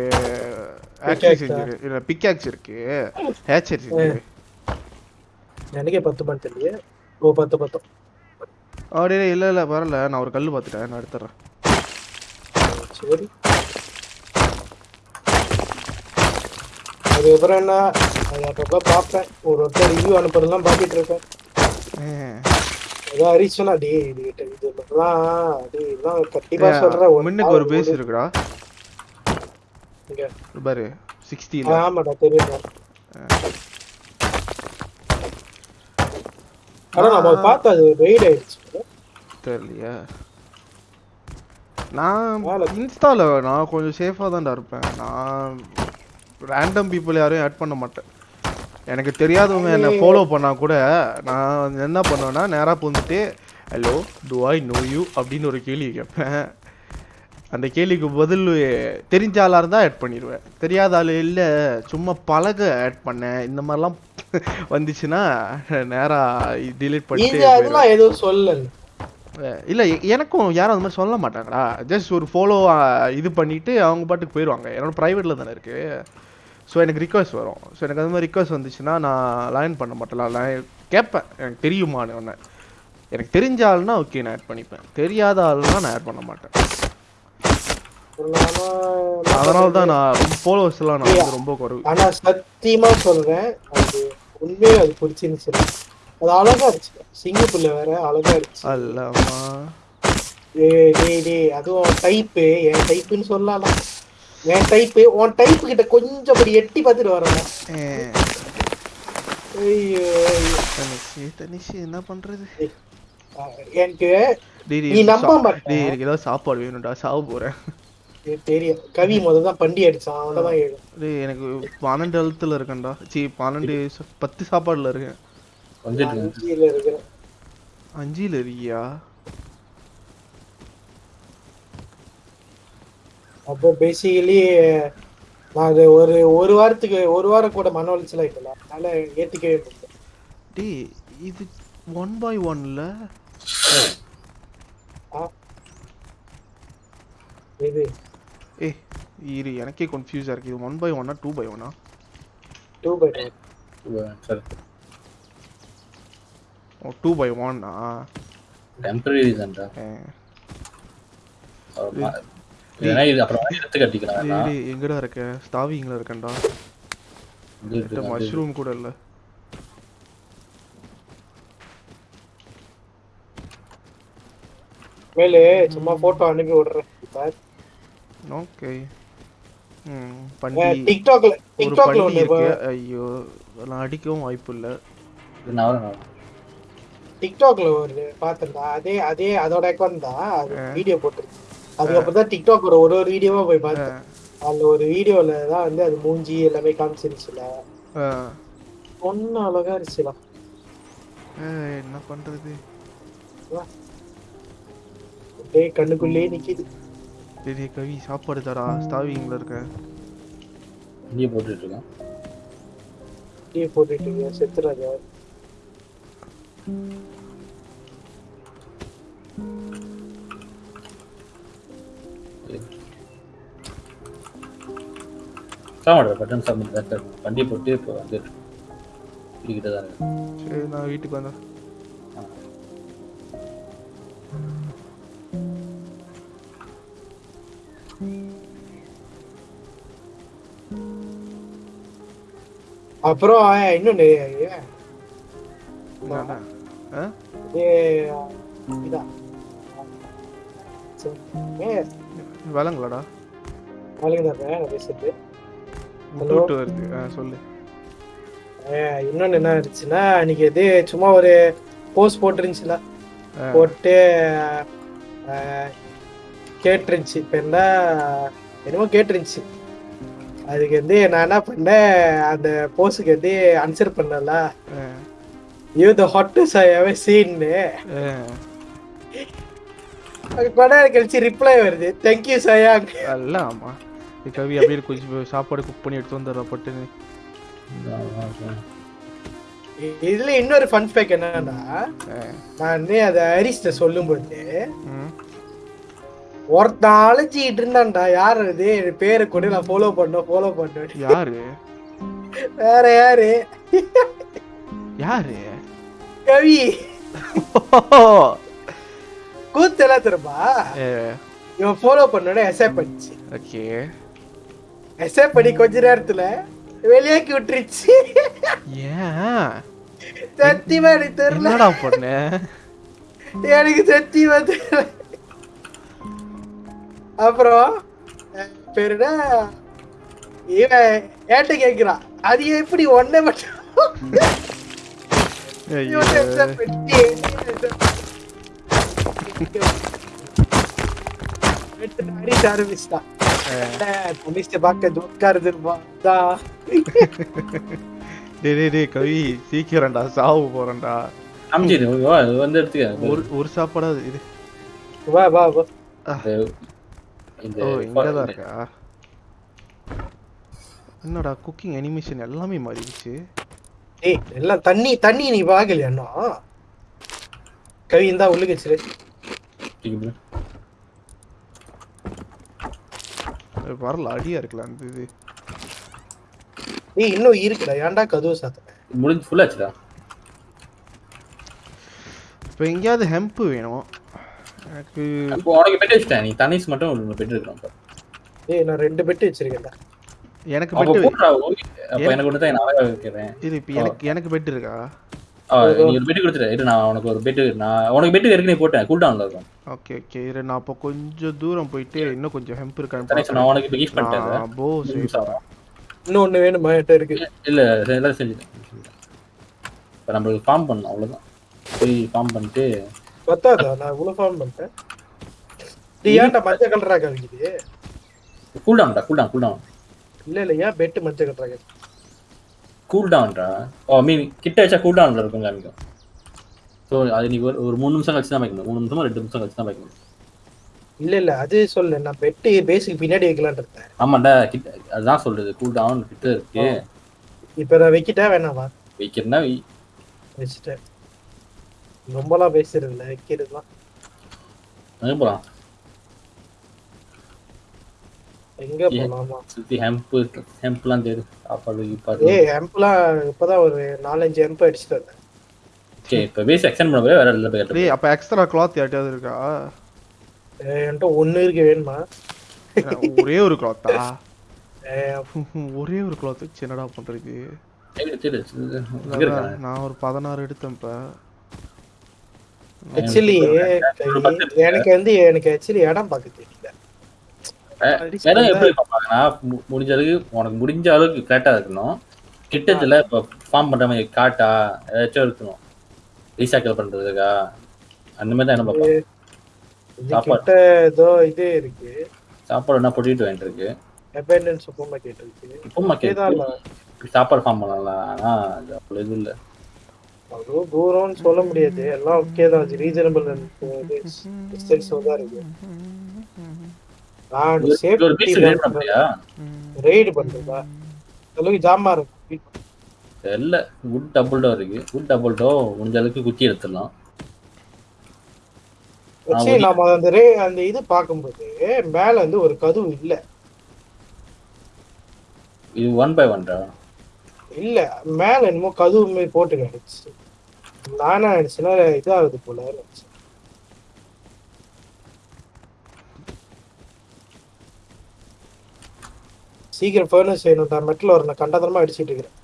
ஆக்சி? செஞ்சிரு இல்ல பிக்காக்ஸ் இருக்கு. ஹேச்சர் செஞ்சிரு எனக்கே பத்து மணி தெரியல ஓ பத்து பத்து. அப்படியே இல்ல இல்ல வரல. நான் ஒரு கல் பார்த்துட்டேன். நான் எடுத்துறேன். சரி. அதுக்கப்புறம் என்ன? அது அப்பப்போ பார்ப்பேன். ஒரு ஒருத்தர் ரிவ்யூ அனுப்புறதெல்லாம் பார்த்துட்டு இருக்கேன் ஏதோ ஹரிசனா டே இது இது இதெல்லாம் கண்டிப்பா சொல்றேன். முன்னுக்கு ஒரு பேஸ் இருக்குடா. இங்க. பாரு சிக்ஸ்டியில் ஆமாடா தெரியும் ஆனா நம்ம பார்த்தா அது வெயிட் ஆயிடுச்சு. தெரியலையா. நான் இன்ஸ்டால நான் கொஞ்சம் தான்டா இருப்பேன். நான் ரேண்டம் பீப்புள் யாரையும் ஆட் பண்ண மாட்டேன். எனக்கு தெரியாதவங்க என்னை ஃபாலோ பண்ணா கூட நான் என்ன பண்ணுவேன்னா நேராக பூந்துட்டு hello do I know you அப்படின்னு ஒரு கேள்வி கேட்பேன். அந்த கேள்விக்கு பதில் தெரிஞ்ச ஆளாக இருந்தால் ஆட் பண்ணிடுவேன். தெரியாத ஆள் இல்லை சும்மா பழக ஆட் பண்ணேன். இந்த மாதிரிலாம் வந்துச்சுன்னா நேராக டிலீட் பண்ணிட்டு அதெல்லாம் எதுவும் சொல்லல. இல்ல எனக்கும் யாரும் அந்த மாதிரி சொல்ல மாட்டாங்கடா. ஜஸ்ட் ஒரு ஃபாலோ இது பண்ணிட்டு அவங்க பாட்டுக்கு போயிடுவாங்க. என்னோட ப்ரைவேட்ல தானே இருக்கு. ஸோ எனக்கு ரிக்வஸ்ட் வரும். ஸோ எனக்கு அந்த மாதிரி ரிக்வஸ்ட் வந்துச்சுன்னா நான் லைன் பண்ண மாட்டேன். line கேட்பேன். எனக்கு தெரியுமான்னு ஒன்று எனக்கு தெரிஞ்ச ஆள்னா ஓகே நான் ஆட் பண்ணிப்பேன். தெரியாத ஆள்னா நான் ஆட் பண்ண மாட்டேன். அதனால தான் நான் ரொம்ப ஃபாலோவர்ஸ் எல்லாம் நான் வந்து ரொம்ப குறைவு ஆனா சத்தியமா சொல்றேன். அது உண்மையே அது பிடிச்சிருந்துச்சு. அது அழகா இருந்துச்சு. சிங்கப்பூர்ல வேற அழகா இருந்துச்சு. அல்லமா. டேய் டேய் அதுவும் டைப்பு என் டைப்புன்னு சொல்லலாம் என் டைப்பு உன் டைப்பு கிட்ட கொஞ்சம் அப்படி எட்டி பார்த்துட்டு வரணும். ஐயோ. தனிஷ் தனிஷ் என்ன பண்றது? எனக்கு நீ நம்ப மாட்ட. எனக்கு ஏதாவது சாப்பாடு வேணும்டா சாவு போறேன். தெரியும் கவி முதல்ல தான் பண்டி அடிச்சான் அவன் தான் ஏழும் டேய் எனக்கு பன்னெண்டு எழுத்துல இருக்கேன்டா. சி பன்னெண்டு ச- பத்து சாப்பாடுல இருக்கேன். அஞ்சுல இருக்கியா? அப்போ பேசிக்கலி நான் அது ஒரு ஒரு வாரத்துக்கு ஒரு வாரம் கூட மன உளைச்சல் ஆயிட்டல அதனால ஏத்துக்கவே முடியல. டேய் இது ஒன் பை ஒன்ல இது ஏ இரு எனக்கே கன்ஃபியூஸா இருக்கு. இது ஒன் பை ஒன்னா டூ பை ஒன்னா டூ பை சரி ஓ டூ. பை ஒன்னா டெம்பரரி ஏன்னா இது அப்புறம் எடுத்து. டேய் எங்கடா இருக்க? ஸ்டாவிங்ல இருக்கேன்டா. மஷ்ரூம் கூட இல்ல. மேலே சும்மா போட்டோ அனுப்பி விடுறேன். ஓகே ம் அஹ், பண்டி டிக்டாக்ல ஒரு டிக்டாக்ல ஒண்ணு ஐயோ நான் அடிக்கவும் வாய்ப்பு இல்ல. டிக்டாக்ல ஒரு பாத்திருந்தா அதே அதே அதோட அக்கௌண்ட் தான். வீடியோ போட்டிருக்கு. அதுக்கப்புறம் தான் டிக்டாக் ஒரு ஒரு வீடியோவா போய் பார்த்தேன். அதுல ஒரு வீடியோல தான் வந்து அது மூஞ்சி எல்லாமே காமிச்சிருச்சுல. ஒன்னு அழகா இருந்துச்சுலாம் என்ன பண்றது? அப்படியே கண்ணுக்குள்ளேயே நிக்குது. டேய் கவி சாப்பாடு தரா ஸ்டாவிங்ல இருக்க. இங்கேயே போட்டுட்டு இருக்கேன் அப்படியே போட்டுட்டு செத்துறாங்க சாமாடா பட்டன் சார். வண்டி போட்டு இப்போ வந்துட்டு தான் இருக்கு. சரி நான் வீட்டுக்கு வந்தேன். தான் நான் பேசுறது விட்டு விட்டு வருது. சொல்லு. இன்னொன்னு என்ன இருந்துச்சுன்னா அன்னைக்கு இது சும்மா ஒரு போஸ்ட் போட்டுருந்துச்சுல. போட்டு கேட்டுருந்துச்சு. இப்போ என்ன என்னமோ கேட்டுருந்துச்சு. அதுக்கு வந்து நான் என்ன பண்ணேன் அந்த போஸ்டுக்கு வந்து ஆன்சர் பண்ணல. You the hottest I have சீன்னு. அது நேரம் கழிச்சு ரிப்ளை வருது. தேங்க்யூ சயாங் அல்ல ஆமா கவி அப்படியே கொஞ்சம் சாப்பாடு குக் பண்ணி எடுத்து வந்துடுறா பட்டுன்னு. இதுல இன்னொரு ஃபன் ஃபேக் என்னன்னா. நான் வந்து அதை ஹரிஸ்ட சொல்லும்போது. ஒருத்தன் அழைச்சிக்கிட்டு இருந்தான்டா. யார் அது? பேரை கூட நான் ஃபாலோ பண்ணோம் ஃபாலோ பண்ணேன் யாரு? வேற யாரு? யாரு? கவி. கூத்தெல்லாம் திரும்பா இவன் ஃபாலோ பண்ணோட எஸ்ஏப் பண்ணிச்சு ஓகே. எஸ்ஏப் பண்ணி கொஞ்ச நேரத்துல வெளியாக்கி விட்டுருச்சு ஏன்? சத்தியமா எனக்கு தெரியல. என்னடா பண்ண? எனக்கு சத்தியமா தெரியல. அப்புறம் பேரு என்ன? இவன் ஏட்ட கேக்குறான்? அது எப்படி ஒன்னே மட்டும்? அடிக்க ஆரம்பிச்சிட்டான். போலீஸ் பார்க்க துக்காருது தான் டேய் டேய் டேய் கவி சீக்கிரம்டா சாவு போறேன்டா. இது வந்து எடுத்துக்க. ஒரு ஒரு சாப்பாடாது இது வா வா வா. இந்த ஓ இங்கதான் இருக்கா என்னடா குக்கிங் அனிமேஷன் எல்லாமே மாறிடுச்சு. ஏய் எல்லாம் தண்ணி தண்ணி நீ பாக்கலையா இன்னும்? கவி இந்தா உள்ளுக்கு வச்சிரு. வரல அடியா இருக்குல்ல அந்த இது. ஏய் இன்னும் இருக்குடா ஏன்டா கதவு சாத்த முடிஞ்சு ஃபுல் ஆச்சுடா. இப்போ எங்கேயாவது ஹெம்ப் வேணும். எனக்கு இப்போ உனக்கு பெட்டு வச்சுட்டேன். நீ தனிஸ் மட்டும் ஒரு பெட்டு இருக்கிறோம் ஏய் நான் ரெண்டு பெட்டு வச்சிருக்கேன்டா. எனக்கு. அப்ப எனக்கு ஒன்று தான் நான் அழகா வைக்கிறேன். இது இப்போ எனக்கு எனக்கு பெட் இருக்கா? ஆ, நீ ஒரு பெட்டு கொடுத்துரு இரு நான் உனக்கு ஒரு பெட்டு நான் உனக்கு பெட்டு ஏற்கனவே போட்டேன் கூல் டவுன்ல இருக்கும். Okay okay. இரு நான் அப்போ கொஞ்சம் தூரம் போயிட்டு இன்னும் கொஞ்சம் ஹெம்ப் இருக்கான்னு தனிஷ் நான். உனக்கு இப்போ கிஃப்ட் பண்ணிட்டேன் போ இன்னும் ஒண்ணு வேணுமா? என்கிட்ட இருக்கு. இல்ல எல்லாம் செஞ்சுட்டேன் இப்போ நம்மளுக்கு ஃபார்ம் பண்ணணும் அவ்வளவுதான். போய் ஃபார்ம் பண்ணிட்டு பத்தாதா? நான் இவ்வளவு ஃபார்ம் பண்ணிட்டேன். இது ஏன்டா மஞ்சள் கலரா கவிக்குது? கூல் டவுன்டா கூல் டவுன் கூல் டவுன் இல்ல இல்ல ஏன் பெட்டு மஞ்சள் கலரா கூல் டவுன்டா ஓ மீன் கிட்ட வச்சா கூல் டவுன்ல இருக்கும் காமிக்கும் ஸோ அது நீ ஒரு மூணு நிமிஷம் கழிச்சு தான் வைக்கணும். மூணு நிமிஷமா ரெண்டு நிமிஷம் கழிச்சு தான் வைக்கணும். இல்ல இல்ல அது சொல்லு. நான் பெட்டு பேசிக் பின்னாடி வைக்கலாம்னு இருந்தேன் ஆமாண்டா கிட்ட அதுதான் சொல்றது. கூல் டவுன் கிட்ட இருக்கு. இப்ப நான் வைக்கிட்டா வேணாமா? வைக்கிறதுனா வை. வச்சுட்டேன். ரொம்பலாம் பேசுறது இல்ல வைக்கிறதுலாம் எங்க போலாம் எங்க? போலாமா? சுத்தி ஹெம்ப் ஹெம்ப்லாம் தேடு சாப்பாடு கீப்பாடு ஏய் ஹெம்ப்லாம் இப்பதான் ஒரு நாலஞ்சு ஹெம்ப் அடிச்சுட்டு வந்தேன். ஓகே இப்போ பேசி எக்ஸ்டெண்ட் பண்ண போய் வேற இல்லை போய் டேய் அப்போ எக்ஸ்ட்ரா கிளாத் யார்ட்டையாவது இருக்கா? ஏய், என்கிட்ட ஒண்ணு இருக்கு வேணுமா? ஒரே ஒரு கிளாத்தா ஏய், ஒரே ஒரு கிளாத் வச்சு என்னடா பண்றது? தேடு தேடு எங்க இருக்காங்க நான் ஒரு பதினாறு எடுத்தேன் இப்ப ஆக்சுவலி எனக்கு வந்து எனக்கு ஆக்சுவலி இடம் பார்க்க தெரியல. எப்படி பார்ப்பாங்கன்னா முடிஞ்ச அளவுக்கு உனக்கு முடிஞ்ச அளவுக்கு கரெக்டாக இருக்கணும். கிட்டத்தில் இப்போ ஃபார்ம் பண்ற மாதிரி காட்டா ஏதாச்சும் இருக்கணும். ரீசைக்கிள் பண்றதுக்கா? அந்த மாதிரி தான் என்ன சாப்பாடு. கிட்ட ஏதோ இது இருக்கு. சாப்பாடு என்ன பொட்டிட்டு வாங்கிட்டு இருக்கு? அபேண்டன்ஸ் சூப்பர் மார்க்கெட் இருக்கு இப்போமா இதேதான் இல்ல. சாப்பாடு ஃபார்ம் பண்ணலாம் ஆனா அது அவ்வளோ இது இல்லை. அவ்வளோ தூரம்னு சொல்ல முடியாது. எல்லாம் ஓகே தான். ரீசனபிள் டிஸ்டன்ஸ் தான் இருக்கு. நான் சேஃப்டி ரேட் பண்றதா? அளவுக்கு ஜாமா இருக்கு. தெரியல குட் டபுள் டோ இருக்கு. குட் டபுள் டோ முடிஞ்ச அளவுக்கு குத்தி எடுத்துடலாம். சரி நாம அந்த ரே அந்த இது பார்க்கும்போது மேல வந்து ஒரு கதவு இல்ல. இது ஒன் பை ஒன்டா இல்ல. மேல என்னமோ கதவு மாதிரி போட்டு கிடச்சு நானா நினைச்சுன்னா இதாகுது போல சீக்கிரம் ஃபர்னஸ் வேணும் தான் மெட்டில் நான் கண்டதனமா அடிச்சிட்டு இருக்கிறேன்.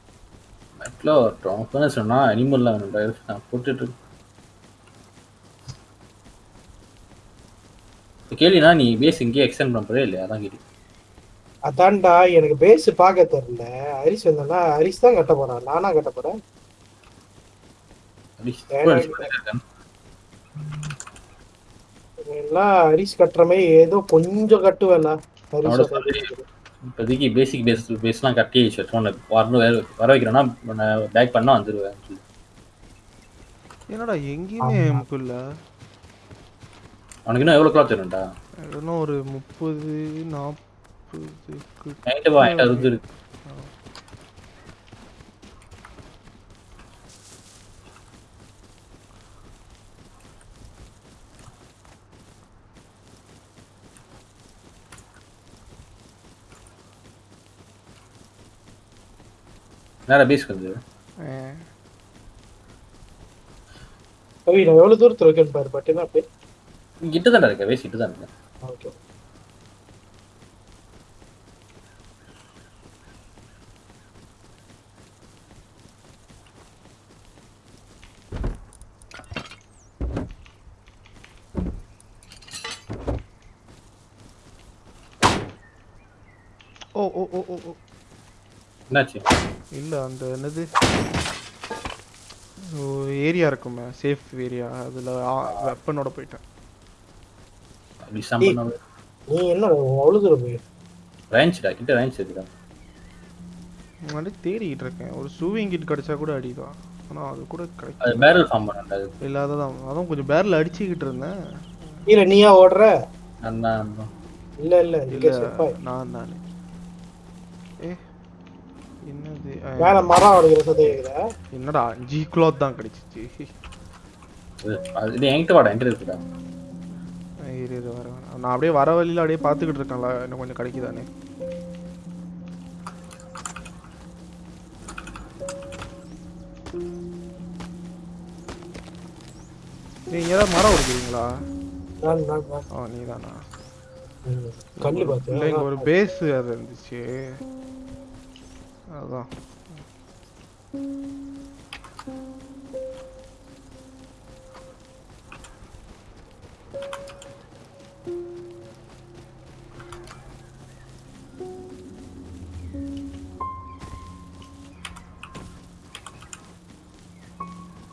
மெட்டில் வரட்டும் என்ன சொன்னா அனிமல்லாம் வேணும்டா நான் போட்டுட்டு இருக்கேன். கேள்வினா நீ பேஸ் இங்கேயே எக்ஸ்டெண்ட் பண்ண போறே இல்லையா? அதான் கேள்வி. அதான்டா எனக்கு பேஸ் பார்க்க தெரியல. ஹரிஸ் வந்தா ஹரிஸ் தான் கட்ட போறான். நானா கட்ட போறேன் அப்படி வேணாம். super இருக்கேன். எல்லாம் ஹரிஸ் கட்டுற மாதிரி ஏதோ கொஞ்சம் கட்டுவேல இப்போதைக்கு பேசிக் பேஸ் பேஸ்லாம் கட்டி வச்சு உனக்கு வரணும் வேற வர வைக்கிறேன்னா பேக் பண்ணா வந்துடுவேன் என்னடா எங்கேயுமே இல்ல. உனக்கு இன்னும் எவ்வளோ கிளாத் வேணும்டா இன்னும் ஒரு முப்பது நாற்பது நைட்டு வாங்கிட்டு அறுபது இருக்கு நேரா பேஸ்க்கு வந்து கவி நான் எவ்வளவு தூரத்துல இருக்கேன்னு பாரு பட் என்ன அப்படியே? கிட்ட தான் இருக்க வேஸ்ட் கிட்ட தான் இருக்கேன் ஓகே. ஓ ஓ ஓ ஓ ஓ. என்னாச்சு? இல்ல அந்த என்னது? ஏரியா இருக்குமே சேஃப் ஏரியா அதுல வெப்பனோட போயிட்டேன். நீ என்ன அவ்வளவு தூரம் போய் ரேஞ்ச்டா கிட்ட ரேஞ்ச் இருக்குடா முன்னாடி தேடிக்கிட்டு இருக்கேன். ஒரு சூவிங் கிட் கிடைச்சா கூட அடிதான் ஆனா அது கூட கிடைக்கும் அது பேரல் ஃபார்ம் பண்ணா அது. இல்லாததான் அதான் கொஞ்சம் பேரில் அடிச்சுக்கிட்டு இருந்தேன். இல்ல நீயா ஓடுற? அதான் இல்ல இல்ல இங்க இல்ல செப்பாய் நான் தானே என்னது? மேல மரம் உடைக்கிற சதை கேக்குதா என்னடா ஜி கிளாத் தான் கிடைச்சிச்சு. அது இது என்கிட்ட வாடா என்கிட்ட இருக்குடா. இரு இரு வர நான் அப்படியே வர வழியில அப்படியே பார்த்துக்கிட்டு இருக்கேன்ல இன்னும் கொஞ்சம் கிடைக்குதானே நீங்க ஏதாவது மரம் உடைக்கிறீங்களா ஆ நீ தானா இல்லை இங்க ஒரு பேஸ் அது இருந்துச்சு. அதான்.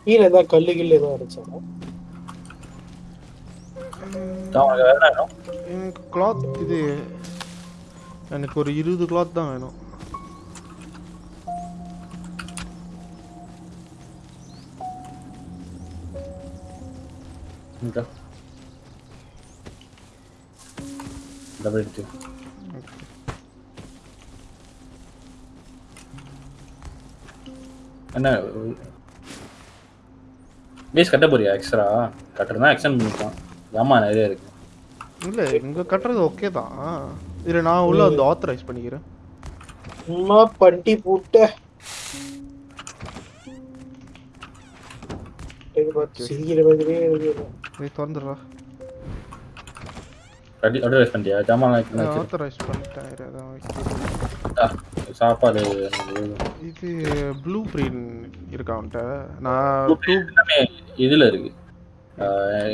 கீழே ஏதாவது கல்லு கில்லு என்ன வேணும்? எனக்கு கிளாத் இது. எனக்கு ஒரு இருபது கிளாத் தான் வேணும். இந்தா. டபுள் எடுத்து என்ன பேஸ் கட்ட போறியா எக்ஸ்ட்ரா கட்டுறதுனா எக்ஸ்டெண்ட் பண்ணிக்கலாம் ஆமா நிறைய இருக்கு இல்ல இங்க கட்டுறது ஓகே தான் இதுல நான் உள்ள வந்து ஆத்தரைஸ் பண்ணிக்கிறேன் சும்மா பண்டி பூட்ட இது பார்த்து சிரிக்கிற மாதிரியே இதை திறந்துடுறா. கட்டி அட்வைஸ் பண்ணிட்டியா? ஜாமான். ஆத்தரைஸ் பண்ணிட்டேன் இரு, அதான் வைக்கிறேன். ஆ, சாப்பாடு. இது ப்ளூ பிரிண்ட் இருக்கா அவன்கிட்ட? நான் இதுல இருக்கு.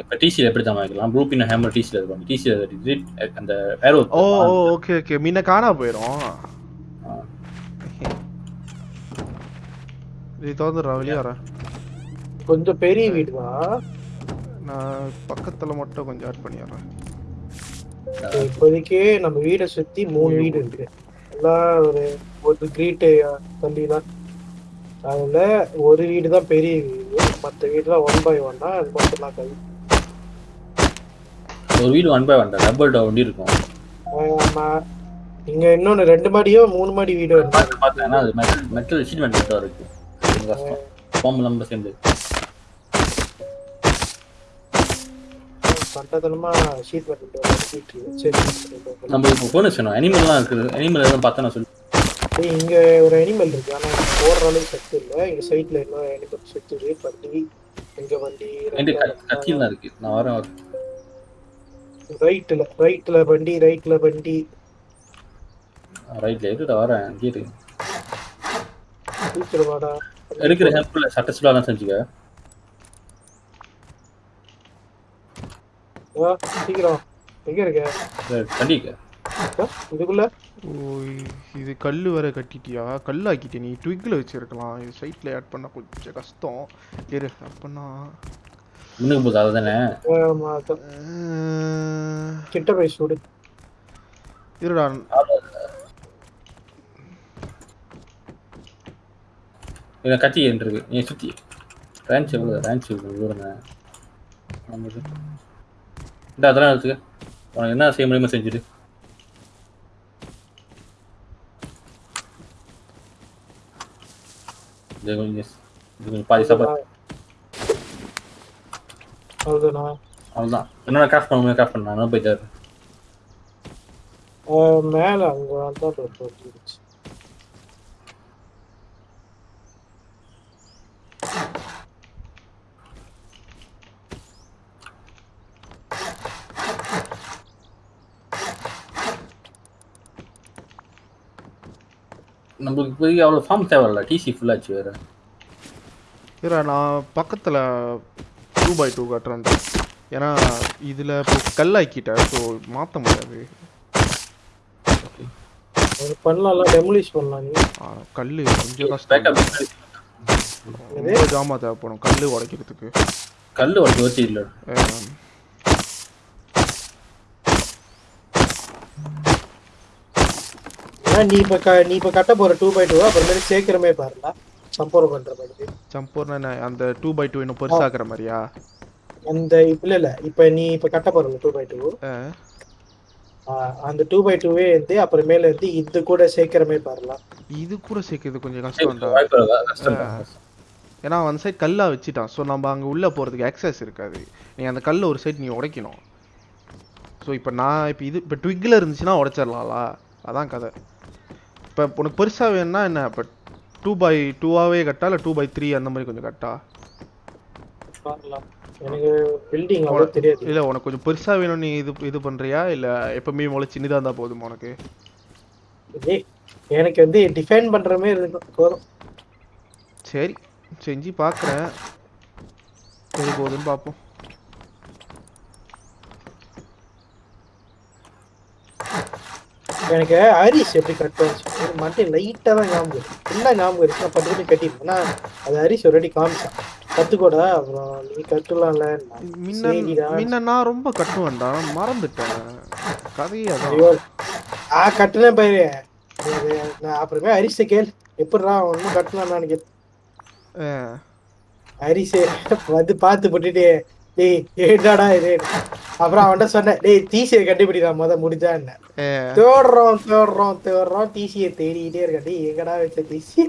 இப்ப டிசியில் எப்படி தான் வாங்கிக்கலாம்? ப்ளூ பின் ஹேமர் டிசியில் இருக்கும் டிசியில் அந்த ஏரோ ஓ ஓ ஓகே ஓகே முன்ன காணா போயிடும் இது திறந்துடுறா வெளியே வரேன். கொஞ்சம் பெரிய வீடு தான் நான் பக்கத்துல மட்டும் கொஞ்சம் ஆட் பண்ணிடுறேன். இப்போதைக்கு நம்ம வீடை சுத்தி மூணு வீடு இருக்கு. எல்லாம் ஒரு ஒரு கிரீட் தள்ளி தான் அதுல ஒரு வீடு தான் பெரிய வீடு. மற்ற வீடுலாம் ஒன் பை ஒன்னா அது மட்டும் தான் கை. ஒரு வீடு ஒன் பை ஒன் டபுள் வண்டி இருக்கும். ஆமா. இங்க இன்னொன்னு ரெண்டு மாடியோ மூணு மாடி வீடோ இருக்கு. பார்த்து பார்த்தேன்னா அது மெட்டல் மெட்டல் ஷீட் மெட்டல் இருக்கு. கஷ்டம் பாம்பு நம்ம சேர்ந்து. கண்டதனமா ஷீட் பண்ணிட்டு நம்ம இப்போ ஃபோன் சொன்னோம். அனிமல்லாம் இருக்குது. அனிமல் எதுவும் பார்த்தா நான் சொல்லி. இங்க ஒரு அனிமல் இருக்கு. ஆனா போடுற அளவுக்கு சத்து இல்ல. இங்க சைட்ல இன்னும் அனிமல் சுத்துது வண்டி இங்க வண்டி என்கிட்ட க- கத்தியில் தான் இருக்கு. நான் வரேன். ரைட்ல ரைட்ல வண்டி ரைட்ல வண்டி. ரைட்ல எடுத்துட்டு வரேன். இங்கே இருக்கு எடுக்கிற ஹெல்ப்ல சட்ட சுடாலாம் செஞ்சுக்க. சீக்கிரம். எங்க இருக்க? ஆ, இதுக்குள்ள? இது கல் வர கட்டிட்டியா? கல் ஆக்கிட்டே நீ ட்விக்கில் வச்சிருக்கலாம். இது சைட்டில் ஆட் பண்ண கொஞ்சம் கஷ்டம். இரு அப்பனா முன்னுக்கு போகுது அதுதானே கிட்ட போய் சுடு. இருடா. இதை கத்தி என்று இருக்கு நீ சுத்தி. ரேஞ்ச் எவ்வளோ ரேஞ்ச் எவ்வளோ இந்த அதெல்லாம் எடுத்துக்க. உனக்கு என்ன செய்ய முடியுமோ செஞ்சுடு. இது கொஞ்சம் இது கொஞ்சம் பாதி சாப்பாடு. அவ்வளோதான் என்னென்ன கிராஃப்ட் பண்ணுவோம் கிராஃப்ட் பண்ண. நான் போய் தரேன் ஆ, மேல அங்க தான் நம்மளுக்கு இப்போதைக்கு அவ்வளோ ஃபார்ம் தேவையில்ல டிசி ஃபுல்லாச்சு வேற. சரி நான் பக்கத்தில் டூ பை டூ கட்டுறேன் ஏன்னா இதில் கல்லாக்கிட்டேன் ஸோ மாற்ற முடியாது. அது பண்ணலாம்ல டெமலிஷ் பண்ணலாம் நீ. கல் கொஞ்சம் கஷ்டம். ரொம்ப ஜாமா தேவைப்படும் கல் உடைக்கிறதுக்கு. கல் ஒரு யோசி இல்லை. ஏன்னா நீ இப்ப க- நீ இப்ப கட்ட போற டூ பை டூ அப்புறமேட்டு சேர்க்கிறமே பாருல சம்போரம் பண்ற மாதிரி. சம்பூர்ண அந்த டூ பை டூ இன்னும் பெருசாக்குற மாதிரியா? அந்த இல்ல இல்ல. இப்ப நீ இப்ப கட்ட போறல டூ பை டூ அந்த டூ பை டூவே வந்து அப்புறமேல இருந்து இது கூட சேர்க்கிறமே பாருலாம் இது கூட சேர்க்கறது கொஞ்சம் கஷ்டம். ஏன்னா அந்த சைட் கல்லா வச்சுட்டான். ஸோ நம்ம அங்கே உள்ளே போகிறதுக்கு access இருக்காது. நீ அந்த கல்லை ஒரு சைட் நீ உடைக்கணும். ஸோ இப்போ நான் இப்போ இது இப்போ ட்விக்கில் இருந்துச்சுன்னா உடைச்சிடலாம்ல. அதான் கதை. இப்போ உனக்கு பெருசாக வேணும்னா என்ன? இப்போ டூ பை டூவாகவே கட்டா இல்லை டூ பை த்ரீ அந்த மாதிரி கொஞ்சம் கட்டா? தெரியாது. இல்லை உனக்கு கொஞ்சம் பெருசாக வேணும் நீ இது இது பண்ணுறியா இல்லை எப்பவுமே முளை சின்னதாக இருந்தால் போதுமா உனக்கு? எனக்கு வந்து டிஃபைன் பண்ற மாதிரி இருக்கும் போதும். சரி செஞ்சு பார்க்குறேன் எது போகுதுன்னு பார்ப்போம் எனக்கு ஹரிஸ் எப்படி கட்டுவாச்சு மட்டும் லைட்டா தான் ஞாபகம் இருக்கு. ஃபுல்லாக ஞாபகம் இருக்கு. நான் பட்டு கட்டிருக்கேன் ஆனா அது ஹரிஸ் ஒருவாட்டி காமிச்சான். கத்துக்கோடா அப்புறம் நீ கட்டலாம்ல முன்ன நான் ரொம்ப கட்டுவேன்டா. நான் மறந்துட்டேன். கதையே ஆ கட்டுனேன் அது நான் அப்புறமே ஹரிஸை கேள். எப்படிடா ஒன்றும் கட்டலாம் நினைக்கிறேன் அஹ், ஹரிஸே வந்து பார்த்து போட்டுட்டு டேய் ஏடாடா இது? அப்புறம் அவன்கிட்ட சொன்னேன் டேய் டிசியை கண்டுபிடிடா முத முடிஞ்சா என்ன? தேடுறோம் தேடுறோம் தேடுறோம் டிசியை தேடிக்கிட்டே இருக்க டேய் எங்கடா வச்ச டிசி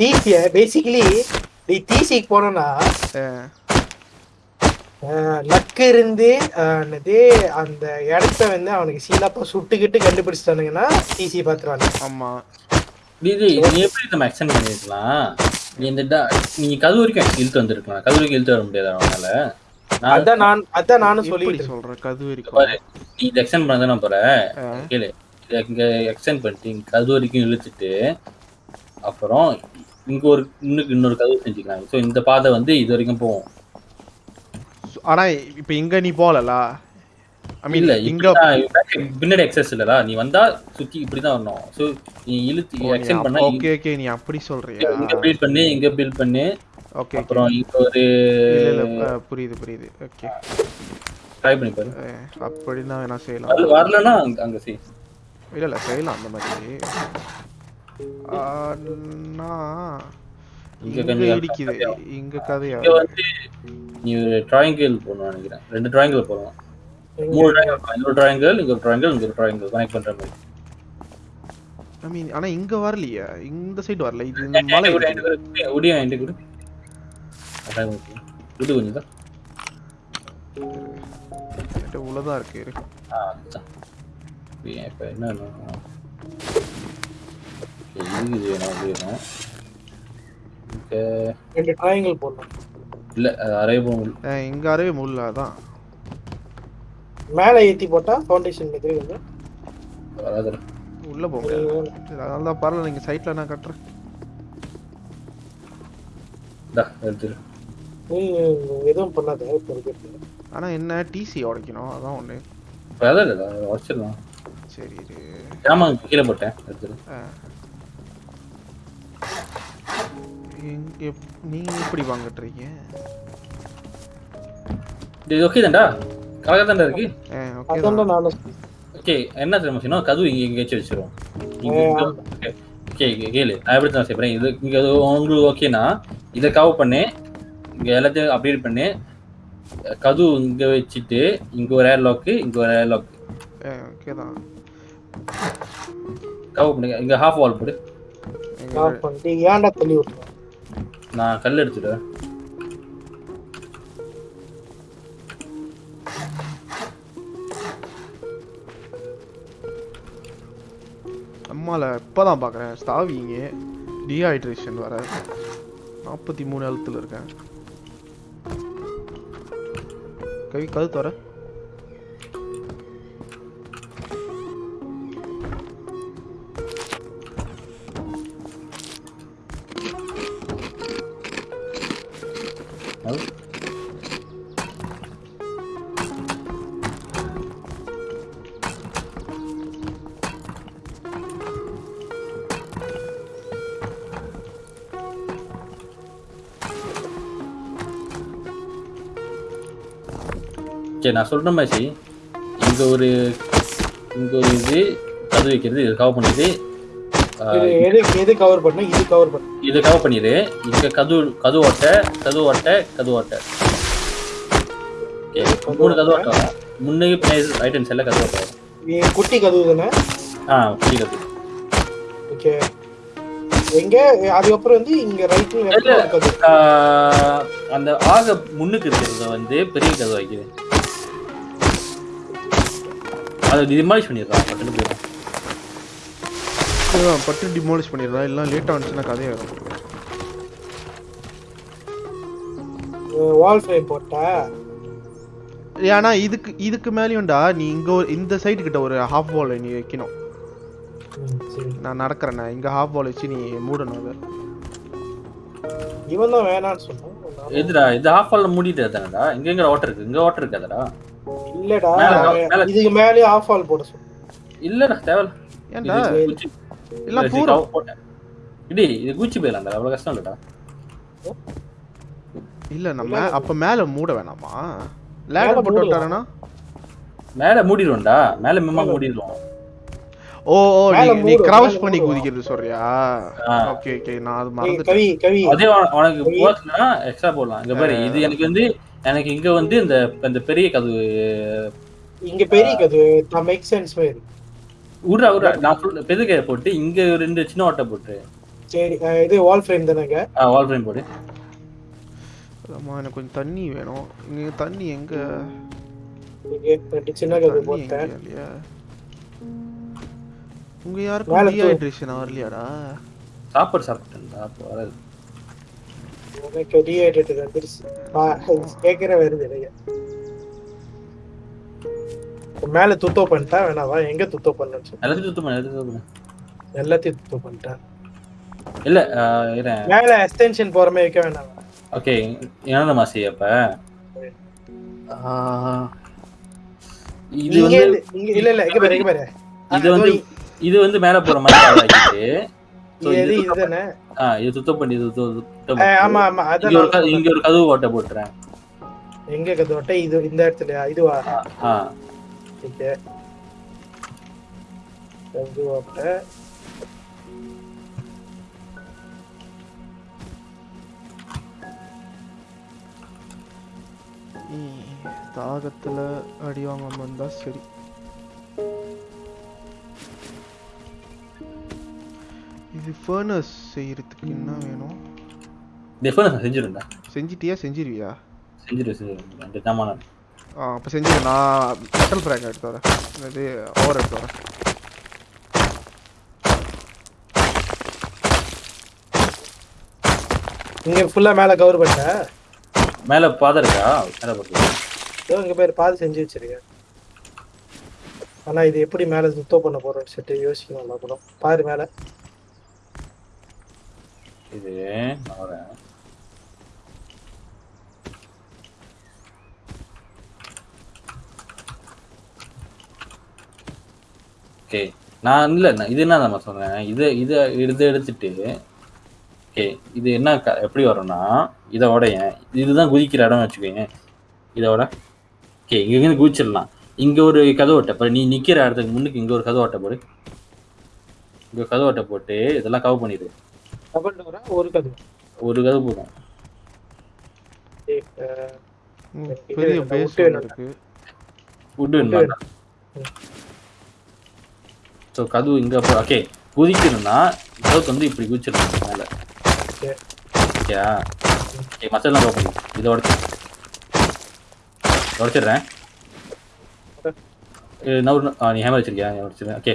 டிசிய பேசிக்கலி நீ டிசிக்கு போனோம்னா லக்கு இருந்து என்னது அந்த இடத்த வந்து அவனுக்கு சீலாப்பா சுட்டுக்கிட்டு கண்டுபிடிச்சிட்டானுங்கன்னா டிசி பாத்துருவாங்க ஆமா. இது நீ எப்படி நம்ம எக்ஸ்டெண்ட் பண்ணிருக்கலாம்? இந்த நீங்க கது வரைக்கும் இழுத்து வந்திருக்கலாம். கது வரைக்கும் இழுத்து வர முடியாது அவனால. நான் அதான் நான் அதான் நானும் சொல்லிட்டு இருக்கேன். சொல்ற? கது பாரு, நீ இதை எக்ஸ்டெண்ட் பண்ண தானே போற? கேளு. இங்க எக்ஸ்டெண்ட் பண்ணிட்டு இங்க கது வரைக்கும் இழுத்துட்டு அப்புறம் இங்க ஒரு இன்னும் இன்னொரு கதவு செஞ்சுக்கலாம். ஸோ இந்த பாதை வந்து இது வரைக்கும் போகும். சு- ஆனா இப்ப இங்க நீ போகலல? ஐ மீன் இங்க பின்னாடி எக்ஸஸ் இல்லடா நீ வந்தா சுத்தி இப்படிதான் வரணும். ஸோ நீ இழுத்து எக்ஸ்டெண்ட் பண்ணா ஓகே ஓகே நீ அப்படி சொல்றியா? இங்க பில்ட் பண்ணி இங்க பில்ட் பண்ணி. ஓகே அப்புறம் இங்க ஒரு புரியுது புரியுது. ஓகே ட்ரை பண்ணி பாரு. அப்படின்னா வேணா செய்யலாம். அது வரலன்னா அங்க செய். இல்ல இல்ல செய்யலாம் அந்த மாதிரி. ஆனா, இங்க கொஞ்சம் இடிக்குது. இங்க கதையா இங்க வந்து நீ ஒரு ட்ராயங்கிள் போடணும் நினைக்கிறேன். ரெண்டு ட்ராயங்கிள் போடலாம் மூணு ட்ராயங்கிள் ஒரு ட்ராயங்கிள் இங்க ஒரு ட்ராயங்கிள் இங்க ஒரு ட்ராயங்கிள் கனெக்ட் பண்ற மாதிரி. ஐ மீன் ஆனா இங்க வரலையே. இந்த சைடு வரல. இது மலை கொடு? அதான் ஓகே கொஞ்சம் தான் உள்ளதான் இருக்கு இரு. இப்போ என்ன இது வேணும் வேணும் ரெண்டு ட்ராயங்கிள் போடணும். இல்லை இங்க அரவே முள்ள அதான். மேலே ஏத்தி போட்டா ஃபவுண்டேஷன் மாதிரி வந்து வராது உள்ள போக முடியாது. அதனால தான் பரவாயில்ல நீங்க சைட்ல நான் கட்டுறேன். டா எடுத்துரு. நீ எதுவும் பண்ணாத இருக்கிறது ஆனா என்ன டிசி உடைக்கணும் அதான் ஒண்ணு. அதான் இல்லை வச்சிடலாம் சரி இரு. ஆமாம் கீழே போட்டேன் எடுத்துரு. அஹ். எங்க- எப்- நீங்க எப்படி வாங்கிட்டுறீங்க இது ஓகே தான்டா? கலக்க தான்டா இருக்கு. ஓகே என்ன தெரியுமா செய்யணும் கதவு இங்கே எங்கேயாச்சும் வச்சிரும் இங்க ஓகே கேளு. நான் எப்படி தான் செய்யறேன் இது இங்கே உங்களுக்கு ஓகேனா இதை கவர் பண்ணி. இங்கே எல்லாத்தையும் அப்டேட் பண்ணி. கதவு இங்கே வச்சுட்டு இங்கே ஒரு ஏர் லாக்கு இங்கே ஒரு ஏர் லாக் ஓகே தான் கவர் பண்ணி. இங்கே ஹாஃப் வால் போடு. ஏன்டா தள்ளி நான் கல் எடுத்துடுறேன் அம்மால இப்பதான் பார்க்குறேன் ஸ்தாவிங்க டீஹைட்ரேஷன் வர நாற்பத்தி மூணு எழுத்துல இருக்கேன். கவி கழுத்து வர. ஓகே நான் சொல்ற மாதிரி இங்க ஒரு இங்க ஒரு இது கதவு வைக்கிறது இது கவர் பண்ணிது இது எது எது கவர் பண்ண இது கவர் பண்ண. இது கவர் பண்ணிடு. இங்க கதவு கதவு ஓட்டை கதவு ஓட்டை கதவு ஓட்டை. ஓகே மூணு கதவு ஓட்டை. வரும் முன்னே ஹேண்ட் சைடில் கதவு ஓட்டை நீ குட்டி கதவு தானே? ஆ பெரிய கதவு ஓகே. எங்க அதுக்கப்புறம் வந்து இங்க ரைட் லெஃப்ட் ஒரு கதவு ஆஹ், அந்த ஆக முன்னுக்கு இருக்கிறத வந்து பெரிய கதவு வைக்குது அதை டிமாலிஷ் பண்ணிடுறான் பட்டுன்னு போயிடும். இதுதான் பட்டு டிமாலிஷ் பண்ணிடுறா எல்லாம் லேட்டாக வந்துச்சுன்னா வால் ஃப்ரேம் போட்டா? ஏன்னா இதுக்கு இதுக்கு மேலேயும்டா நீ இங்க ஒரு இந்த சைடு கிட்ட ஒரு ஹாஃப் வால் நீ வைக்கணும். நான் நடக்கிறேன் இங்க ஹாஃப் வால் வச்சு நீ மூடணும் அதை. இவன் தான் வேணாம்னு சொன்னான். எதுடா இது ஆஃப் ஆல்ல மூடிட்டு தானடா இங்க எங்க வாட்டர் இருக்கு? இங்க வாட்டர் இருக்காதடா? இல்லடா. இதுக்கு மேலே ஆஃப் ஆல் போட இல்லடா தேவையில்ல ஏன்டா? இது பூரா. இடி இது குச்சி போயிடலாம்டா அவ்வளவு கஷ்டம் இல்லடா. இல்ல நம்ம அப்ப மேல மூட வேணாமா? லேடர் போட்டு மூடலாம். விட்டாருன்னா? மேல மூடிடுவோம்டா. மேல மெம்மா மூடிடுவோம். ஓ ஓ நீ- மேல பண்ணி. குதிக்கிறது சொல்றியா. ஓகே ஓகே நான் அது மறந்துட்டேன். கவி. கவி அதே உன- உனக்கு எக்ஸ்ட்ரா போடலாம். இங்க பாரு இது எனக்கு வந்து எனக்கு இங்க வந்து இந்த இந்த பெரிய கதவு இங்க பெரிய கதவு தான் மேக் சென்ஸ் மாதிரி விட்றா விட்றா நான் சொல்ல பெருக்கையை போட்டு இங்க ரெண்டு சின்ன ஓட்டை போட்டு. சரி இது வால் ஃப்ரேம் தானேங்க? வால் ஃப்ரேம் போடு. அம்மா எனக்கு கொஞ்சம் தண்ணி வேணும். இங்க தண்ணி எங்க? இங்க ரெண்டு சின்ன கதவு போட்டேன். இல்லையா? உங்க தூ. டீஹைட்ரேஷன் வரலையாடா? சாப்பாடு சாப்பிட்டேன்டா அப்போ வராது. வந்துருச்சு. கேக்குற வருது மேல துத்தோ பண்ணிட்டா வேணாவா எங்க துத்தோ பண்ணு? எல்லாத்தையும் சுத்தம் பண்ணு எல்லாத்தையும் சுத்தம் பண்ணு. எல்லாத்தையும் துத்தோ பண்ணிட்டேன் இல்ல மேல எக்ஸ்டென்ஷன் போற மாதிரி வைக்க வேணாம். ஓகே என்னென்ன மாசி அப்ப? இது வந்து இல்ல இல்ல இங்க பாரு இங்க பாரு. இது வந்து இது வந்து மேல போற மாதிரி இது ஆ சுத்தம் பண்ணி இது சுத்தம். ஆமா ஆமா இங்க ஒரு க- அதான் இங்க ஒரு கதவு ஓட்டை போட்டுறேன். எங்க இது இந்த இடத்துலயா இதுவா? ஆ ஓகே கதவட்ட ஈ, தாகத்துல அடி வாங்காம இருந்தா சரி. இது ஃபர்னஸ் செய்யறதுக்கு என்ன வேணும்? டெஃபனஸ் நான் செஞ்சிருந்தா செஞ்சிட்டியா? செஞ்சிருவியா? செஞ்சிரு செஞ்சிரு ரெண்டு தாமான ஆ அப்போ செஞ்சிரு. நான் மெட்டல் ஃப்ராக் எடுத்து வரேன். இது ஓவர் எடுத்து வரேன். இங்க ஃபுல்லா மேல கவர் பண்ணிட்டேன் மேல பாதை இருக்கா? மேல போட்டு இதோ இங்க பேர் பாதி செஞ்சு வச்சிருக்கேன். ஆனா இது எப்படி மேல சுத்தம் பண்ண போறோம் சொல்லிட்டு யோசிக்கணும் அப்புறம் பாரு மேல. இது வரேன் ஓகே. நான் இல்ல இது என்ன நம்ம சொன்னேன் இதை இதை இதை எடுத்துட்டு ஓகே. இது என்ன க- எப்படி வரும்னா இதை இதுதான் குதிக்கிற இடம்னு வச்சுக்கோங்க இதோட ஓகே இங்கேருந்து குதிச்சிடலாம். இங்க ஒரு கதை ஓட்டை நீ நிக்கிற இடத்துக்கு முன்னுக்கு இங்க ஒரு கதை ஓட்டை போடு. இங்க ஒரு கதவு ஓட்டை போட்டு இதெல்லாம் கவர் பண்ணிடு. டபுள் டோரா ஒரு கதவு ஒரு கதவு போதும். பெரிய நான். பேஸ் இருக்கு வுட் வேணுமா ஸோ கதவு இங்க ஓகே குதிக்கணும்னா கதவுக்கு வந்து இப்படி குதிச்சிடணும் மேல. ஓகேயா ஓகே மசாலா பண்ணி இதை உடச்சு. உடச்சிடுறேன். ஆ நீ ஹேமர் வச்சிருக்கியா? நீ உடச்சிடுறேன். ஓகே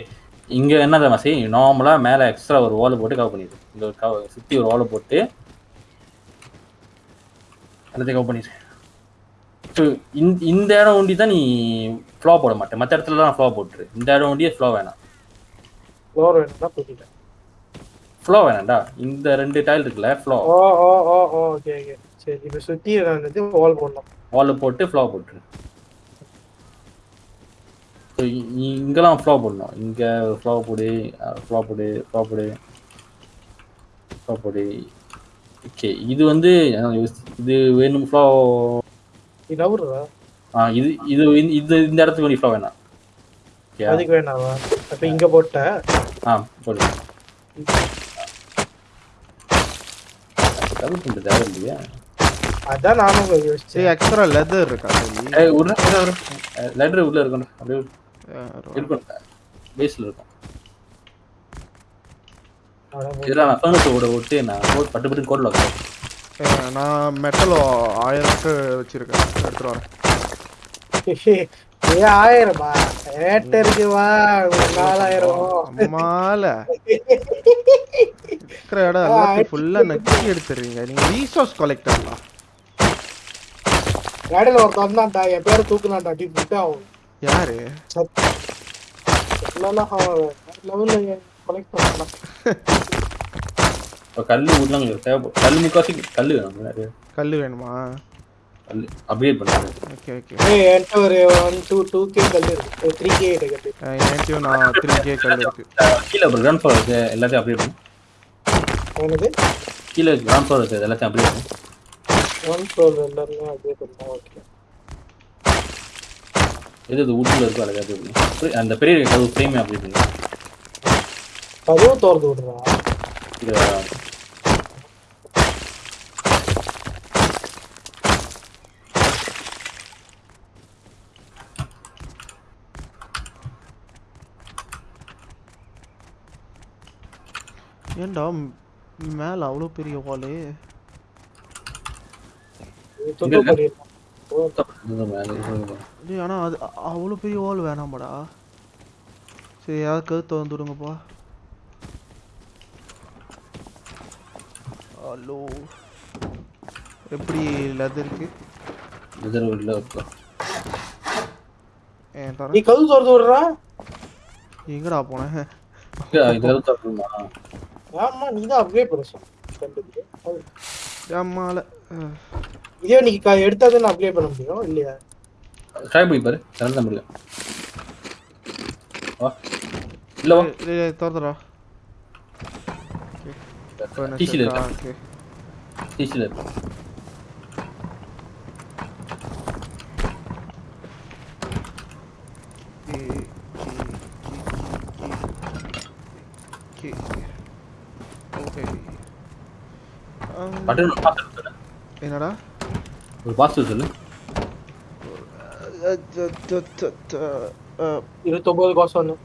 இங்க என்ன தெரியுமா செய் நார்மலா மேல எக்ஸ்ட்ரா ஒரு வால் போட்டு கவர் பண்ணிடு. இந்த ஒரு கவ சுத்தி ஒரு வால் போட்டு எல்லாத்தையும் கவர் பண்ணிடு. ஸோ இந்த இடம் ஒண்டி தான் நீ ஃப்ளோ போட மாட்டேன் மற்ற இடத்துலலாம் ஃப்ளோ போட்டுரு. இந்த இடம் ஒண்டியே ஃப்ளோ வேணாம். ஃப்ளோர் வேணும்னா ஃப்ளோ வேணாம்டா. இந்த ரெண்டு டைல் இருக்குல்ல ஃப்ளோ ஓ ஓ ஓ ஓ ஓகே ஓகே சரி இப்ப நான் இது வால் போடணும். வால் போட்டு ஃப்ளோ போட்டுரு. ஸோ இங்கெல்லாம் ஃப்ளோ போடணும் இங்கே ஃப்ளோ போடு ஃப்ளோ போடு ஃப்ளோ போடு ஃப்ளோ போடு. ஓகே இது வந்து இது வேணும் ஃப்ளோ இது ஆ இது இது இந்த- இது இந்த இடத்துக்கு நீ ஃப்ளோ வேணாம் ஓகே அதுக்கு வேணாவா? அப்ப இங்க போட்ட? ஆ போடு. கவர் பண்ணுறது தேவை இல்லையா? அதான் நானும் சரி யோசிச்சேன். எக்ஸ்ட்ரா லெதர் இருக்கா? ஏய் உள்ள லெட்டர் உள்ள இருக்கணும். அப்படியே இருக்கும் பேஸ்ல இருக்கும் இதெல்லாம் நான் கோட் பட்டு பட்டு கோட்ல வைக்கிறேன். நான் மெட்டலோ ஆயிரம் வச்சிருக்கேன். எடுத்துட்டு வரேன். ஏ ஆயிரமா? ஏட்டருக்கு வா. ஒரு நாலாயிரம்? மால இருக்கிற இடம் எல்லாத்தையும் ஃபுல்லா நக்கி எடுத்துறீங்க. நீங்க ரீசோர்ஸ் கலெக்டர்லாம் இடையில ஒருத்தன் வந்தான்டா என் பேரை தூக்குனான்டா. அப்படி விட்டு அவன். யாரு கல் உங்களுக்கு தேவைப்படும் கல் முக்காசி கல் வேணும் கல்லு வேணுமா கல் பண்ணுறது ஓகே ஓகே ஏய் என்கிட்ட ஒரு ஒன் டூ டூ கே கல் இருக்கு த்ரீ கே கல் என்கிட்டயும் நான் த்ரீ கே கல் இருக்கு கீழே ஒரு இருக்கு எல்லாத்தையும் பண்ணு என்னது கீழே கிரவுண்ட் ஃப்ளோர் இருக்கு எல்லாத்தையும் அப்கிரேட் பண்ணு ஒன் ஃப்ளோர் எல்லாருமே அப்படியே ஓகே எது இது உட்ல இருக்கோ அப்கிரேட் பண்ணு அந்த பெரிய கதவு ஃப்ரேமே பண்ணு கதவு திறந்து விடுறா. இது. ஏன்டா ம், மேல அவ்வளோ பெரிய வாலு டேய் ஆனா அது அ- அவ்வளோ பெரிய வால் வேணாமாடா? சரி யாராவது கழுத்து வந்து விடுங்கப்பா. ஹலோ. எப்படி லெதருக்கு இது உள்ள இருக்கும் ஏன் தர. நீ கதவு திறந்து விடுறா. எங்கடா போனேன் இது கதவு திறக்கணுமா? ஆமா நீ தான் அப்கிரேட் பண்ண சொன்ன ஏம்மால இதே நீ க- எடுத்தா தான் அப்கிரேட் பண்ண முடியும் இல்லையா? ட்ரை பண்ணி பாரு. திறந்த முடியும். வா. இல்ல வா. இருக்கா? ஓகே. டிசியில் இருக்கு. என்னடா? ஒரு பாஸ்வேர்ட் சொல்லு. இருபத்தொன்பது கோசம் ஒன்று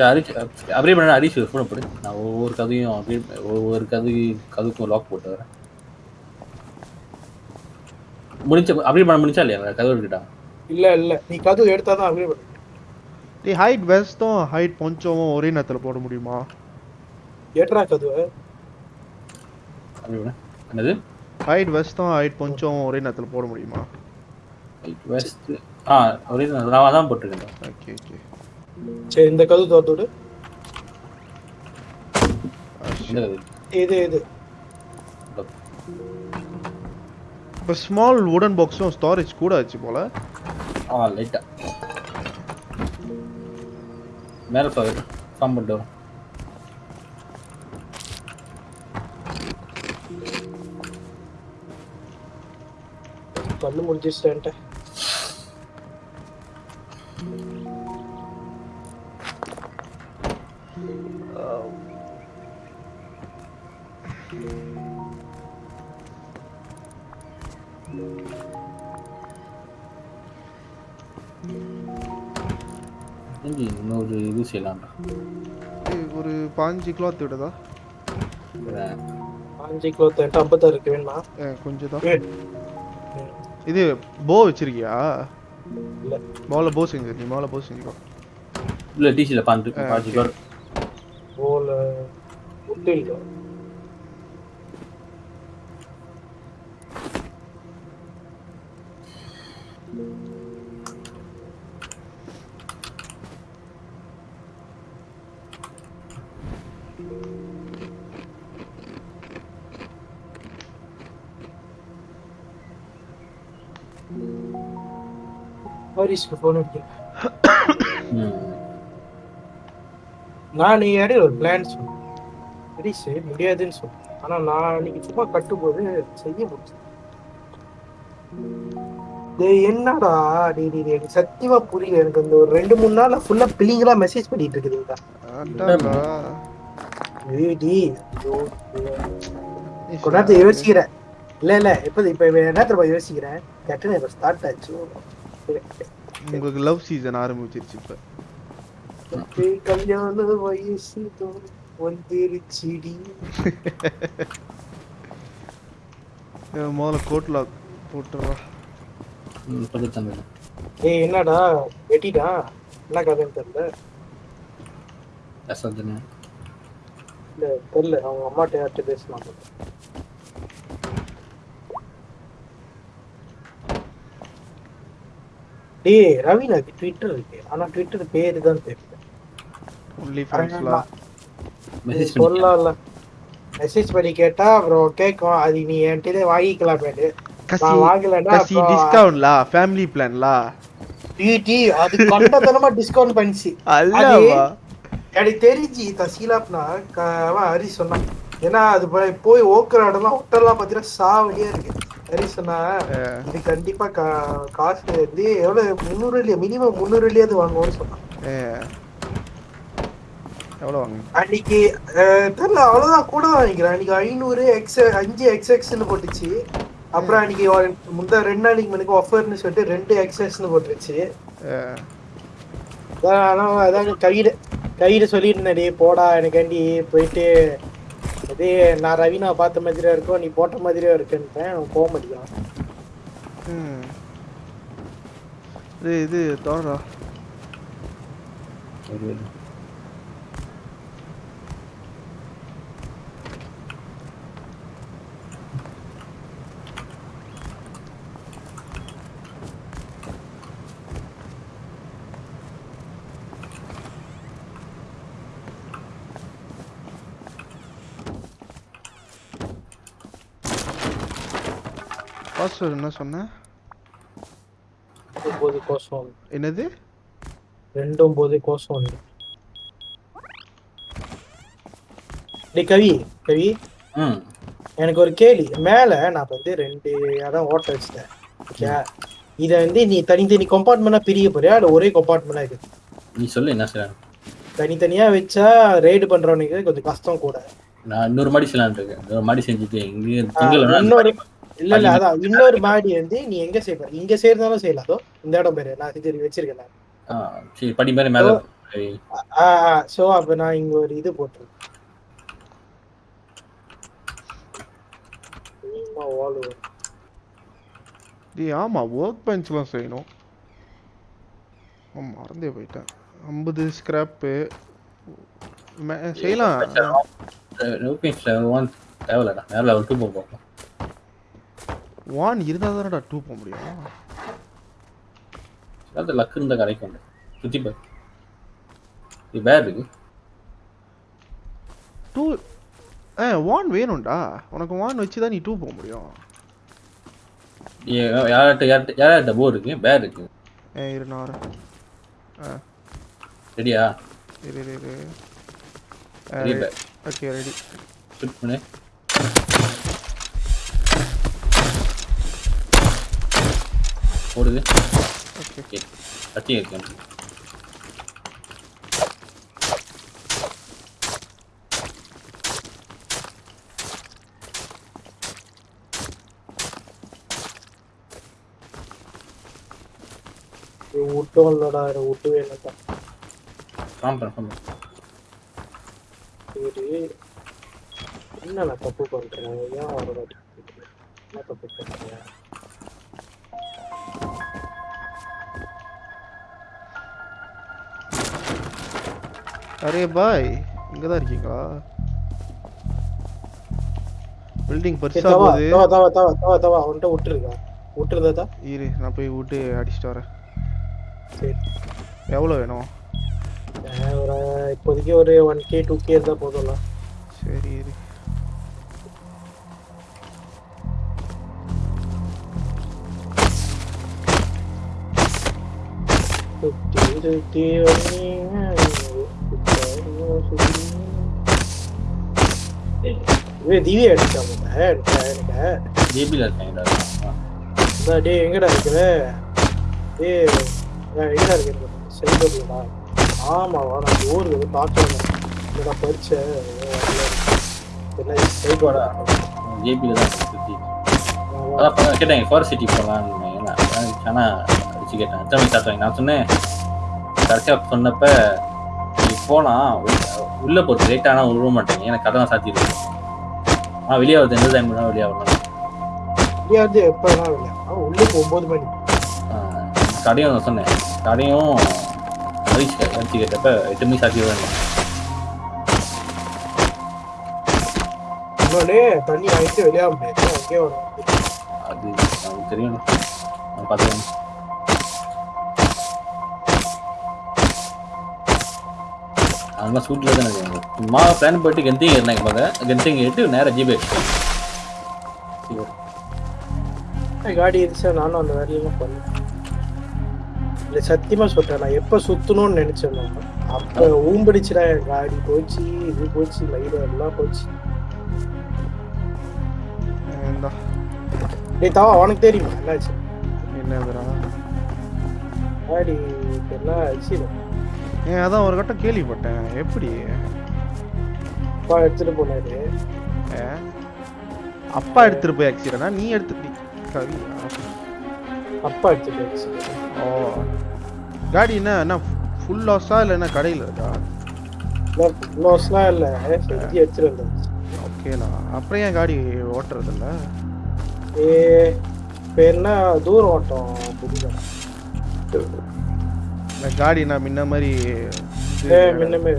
ஹரிஷ் அப்படியே பண்ண ஹரிஷ் ஃபோன் போடு. நான் ஒவ்வொரு கதையும் அப்படியே ஒவ்வொரு கதை கதுக்கும் லாக் போட்டு வரேன். முடிஞ்ச அப்படியே பண்ண முடிஞ்சா இல்லையா? கதவு எடுக்கிட்டா இல்ல இல்ல. நீ கதவு எடுத்தா தான் பண்ண. டே ஹைட் வெஸ்ட்டும் ஹைட் பொஞ்சமும் ஒரே நேரத்தில் போட முடியுமா? ஏட்ரா கதவு. அப்படி என்னது? ஹைட் வெஸ்ட்டும் ஹைட் பொஞ்சமும் ஒரே நேரத்தில் போட முடியுமா? வெஸ்ட் ஆ ஒரே நான் நான் தான் போட்டிருக்கேன். ஓகே ஓகே சரி இந்த கதவு திறந்து விடு. இது இது. இப்போ ஸ்மால் வுடன் பாக்ஸும் ஸ்டோரேஜ் கூட ஆச்சு போல. ஆ லைட்டா மேலே ஃபார் ஃபார்ம் பண்ணிட்டு வரும் கண்ணு முடிஞ்சிச்சிட்டேன்ட்ட இங்கே இன்னொரு இது செய்யலாம்டா ஒரு பாஞ்சு கிளாத் விடுதா அஞ்சு கிலோ என்கிட்ட ஐம்பத்தாறு இருக்கு வேணுமா கொஞ்சம் தான் இது போ வச்சிருக்கியா? இல்ல மோல போ செஞ்சு நீ மோல போ செஞ்சுக்கோ. இல்லை ஆ, பாஞ்சு okay. பேர் போல ஹரிஷ்க்கு ஃபோன் அடிக்கிறேன் நான் நீ இடையில ஒரு பிளான் சொன்னேன். ஹரிஷ் முடியாதுன்னு சொன்னேன். ஆனா நான் அன்னைக்கு சும்மா கட்டும்போது செய்ய முடிச்சு டேய் என்னடா? டேய் டேய் டேய், எனக்கு சத்தியமா புரியல. எனக்கு இந்த ஒரு ரெண்டு மூணு நாள்ல ஃபுல்லா பிள்ளைங்களா மெசேஜ் பண்ணிட்டு கொஞ்ச நேரத்தை யோசிக்கிறேன். இல்ல இல்ல இப்ப இப்ப என்ன தெரியுமா யோசிக்கிறேன்? இப்ப ஸ்டார்ட் ஆச்சு. உங்களுக்கு லவ் சீசன் ஆரம்பிச்சிருச்சு இப்ப. கல்யாண வயசு வந்துருச்சுடி. முதல்ல கோட் லாக் போட்டுறா ஏய் என்னடா? வெட்டிடா? என்ன கதைன்னு தெரியல. இல்ல தெரியல. அவங்க அம்மாட்ட யார்கிட்ட டேய் ரவினாக்கு ட்விட்டர் இருக்கு. ஆனா ட்விட்டர் பேரு தான் தெரியல ஒன்லி ஃப்ரெண்ட்ஸ்லாம் மெசேஜ் சொல்லல. மெசேஜ் பண்ணி கேட்டா அப்புறம் கேட்கும் அது நீ என்கிட்ட வாங்கிக்கலாம் பேரு கசி நான் வாங்கலன்னா கசி டிஸ்கவுண்ட்லா ஃபேமிலி பிளான்லா டீ டீ அது கண்டத்தனமா டிஸ்கவுண்ட் பண்ணிச்சு. அல்லவா? எனக்கு தெரிஞ்சு தசீலாப்னா அவன் ஹரி சொன்னான். ஏன்னா அது போய் போய் ஓக்குற இடம்லாம் ஹோட்டல்லாம் பார்த்தீங்கன்னா சாவடியா இருக்கு. ஹரி சொன்னா இது கண்டிப்பா காசு வந்து எவ்வளவு? முந்நூறு இல்லையா? மினிமம் முந்நூறு இல்லையாவது வாங்குவோம்னு சொன்னான். எவ்வளோ வாங்க அன்னைக்கு தெரியல அவ்வளவுதான் கூட தான் நினைக்கிறேன் அன்னைக்கு ஐநூறு எக்ஸ் அஞ்சு எக்ஸ் எக்ஸ்னு போட்டுச்சு. அப்புறம் அன்னைக்கு முந்தா ரெண்டு நாளைக்கு முன்னுக்கு ஆஃபர்னு சொல்லிட்டு ரெண்டு எக்ஸ்எஸ்னு போட்டுருச்சு. அதான் அதான் கையில கையில சொல்லியிருந்தேன் போடா எனக்காண்டி போயிட்டு அதே நான் ரவினா பார்த்த மாதிரியா இருக்கும் நீ போட்ட மாதிரியா இருக்குன்ட்டேன் அவன் போக மாட்டேங்கான் ம். இது இது தோறா பாஸ்வேர்ட் என்ன சொன்ன ஒன்பது கோசம் என்னது ரெண்டு ஒன்பது கோசம் ஒன்று கவி கவி எனக்கு ஒரு கேள்வி மேல நான் வந்து ரெண்டு இடம் ஓட்ட வச்சிட்டேன் ஓகே இதை வந்து நீ தனித்தனி கம்பார்ட்மெண்டா பிரிய போறியா இல்ல ஒரே கம்பார்ட்மெண்டா இருக்கு நீ சொல்லு என்ன செய்யலாம் தனித்தனியா வச்சா ரெய்டு பண்றவனுக்கு கொஞ்சம் கஷ்டம் கூட நான் இன்னொரு மாடி செய்யலாம்னு இருக்கேன் இன்னொரு மாடி செஞ்சுட்டு இங்கே இன்னொரு இல்ல இல்ல அதான் இன்னொரு மாடி வந்து நீ எங்க செய்ய இங்க செய்யலாம் அதோ இந்த இடம் பேரு. நான் இது வச்சிருக்கேன். நான். சரி படி மாதிரி மேலே. ஆ சோ அப்ப நான் இங்க ஒரு இது போட்டுருக்கேன் ஆமா ஒர்க் பெஞ்ச்லாம் செய்யணும். மறந்தே போயிட்டேன். ஐம்பது ஸ்கிராப்பு செய்யலாம். ஒன் தேவையில்லடா. மேலே லெவல் டூ போகும் வான் இருந்தால் தானடா டூ போக முடியும். அது லக்கு இருந்த கிடைக்கும் சுற்றி பாரு. இது பேர் இருக்கு. டூ ஆ வான் வேணும்டா. உனக்கு வான் வச்சு தான் நீ டூ போக முடியும். ஏ- யார்கிட்ட யார்கிட்ட யார்கிட்ட போர் இருக்கு? பேர் இருக்கு. ஏ இரு நான் ஆ. ரெடியா? இரு இரு இரு. ஓகே ரெடி ஷூட் பண்ணு. ஓடுது ஓகே. கத்தி இருக்கேன் ஃபார்ம் சரி. என்ன நான் தப்பு பண்றேன்? ஏன் வர என்ன தப்பு பண்றேன் அரே பாய் இங்கே தான் இருக்கீங்களா பில்டிங் பெருசா போகுது தவா தவா தவா தவா தவா அவன்கிட்ட விட்டுருக்கா விட்டுருதா இரு நான் போய் விட்டு அடிச்சிட்டு வரேன் சரி எவ்வளோ வேணும் ஒரு இப்போதைக்கு ஒரு ஒன் கே டூ கே இருந்தா போதும்ல சரி இரு சுத்தி சுத்தி வந்தீங்க, ஏய், திவ்யா அடிச்சாங்க எனக்கு இருக்காங்கடா அதான் டேய் எங்கடா இருக்கிற? டேய் எங்கடா இருக்கிற? ஆமாவா நான் ஊருக்கு வந்து பார்க்கணும் ஜேபியில் தான் சுற்றி அதான் ஃபாரஸ்ட் சிட்டி போகலான்னு ஆனால் அடிச்சு கேட்டேன். எத்தனை ஸ்டார்ட் நான் சொன்னேன் கடைசியாக சொன்னப்ப நீ போகலாம் உள்ளே போகிறது லேட் ஆனால் விட மாட்டேங்க எனக்கு கதை சாத்திடுது ஆ வெளியே வருது எந்த டைம் வெளியே வரணும் முடியாது எப்போ வேணா இல்லை அவன் உள்ளுக்கு ஒம்பது மணி கடையும் நான் சொன்னேன் கடையும் அடிச்சு அடிச்சு கேட்டப்ப எட்டு மணிக்கு சாத்திடுவேன் இன்னொன்னே தண்ணி வாங்கிட்டு வெளியாக முடியாது அது நமக்கு தெரியும் நான் அதெல்லாம் சூட்டில் தான் எனக்கு சும்மா பிளான் போயிட்டு கெந்திங் ஏறினாங்க பாங்க கெந்திங் ஏறிட்டு நேராக ஜிபே காடி இருந்துச்சா? நானும் அந்த வேலையெல்லாம் பண்ணேன். இல்லை சத்தியமா சொல்றேன் நான் எப்போ சுத்தணும்னு நினைச்சேனோ அப்போ ஊம்படிச்சுடா காடி போச்சு இது போச்சு லைடு எல்லாம் போச்சு. டேய் தவா உனக்கு தெரியுமா? என்னாச்சு? என்னதுடா? காடி என்ன ஆச்சு? ஏன் அதான் ஒரு கட்டம் கேள்விப்பட்டேன். எப்படி? அப்பா எடுத்துட்டு போனாரு? அப்பா எடுத்துட்டு போய் ஆக்சிடனா நீ எடுத்து கவி அப்பா எடுத்துட்டு போயிடுச்சு ஓ. காடி என்ன என்ன ஃபுல் லாஸா இல்லை என்ன கடையில் இருக்கா? லோஸ்லாம் இல்லை. செஞ்சு எடுத்துட்டு ஓகேண்ணா அப்புறம் ஏன் காடி ஓட்டுறது இல்ல ஏ என்ன? தூரம் ஓட்டம் புரியல இந்த காடி நான் முன்ன மாதிரி பண்ணுறது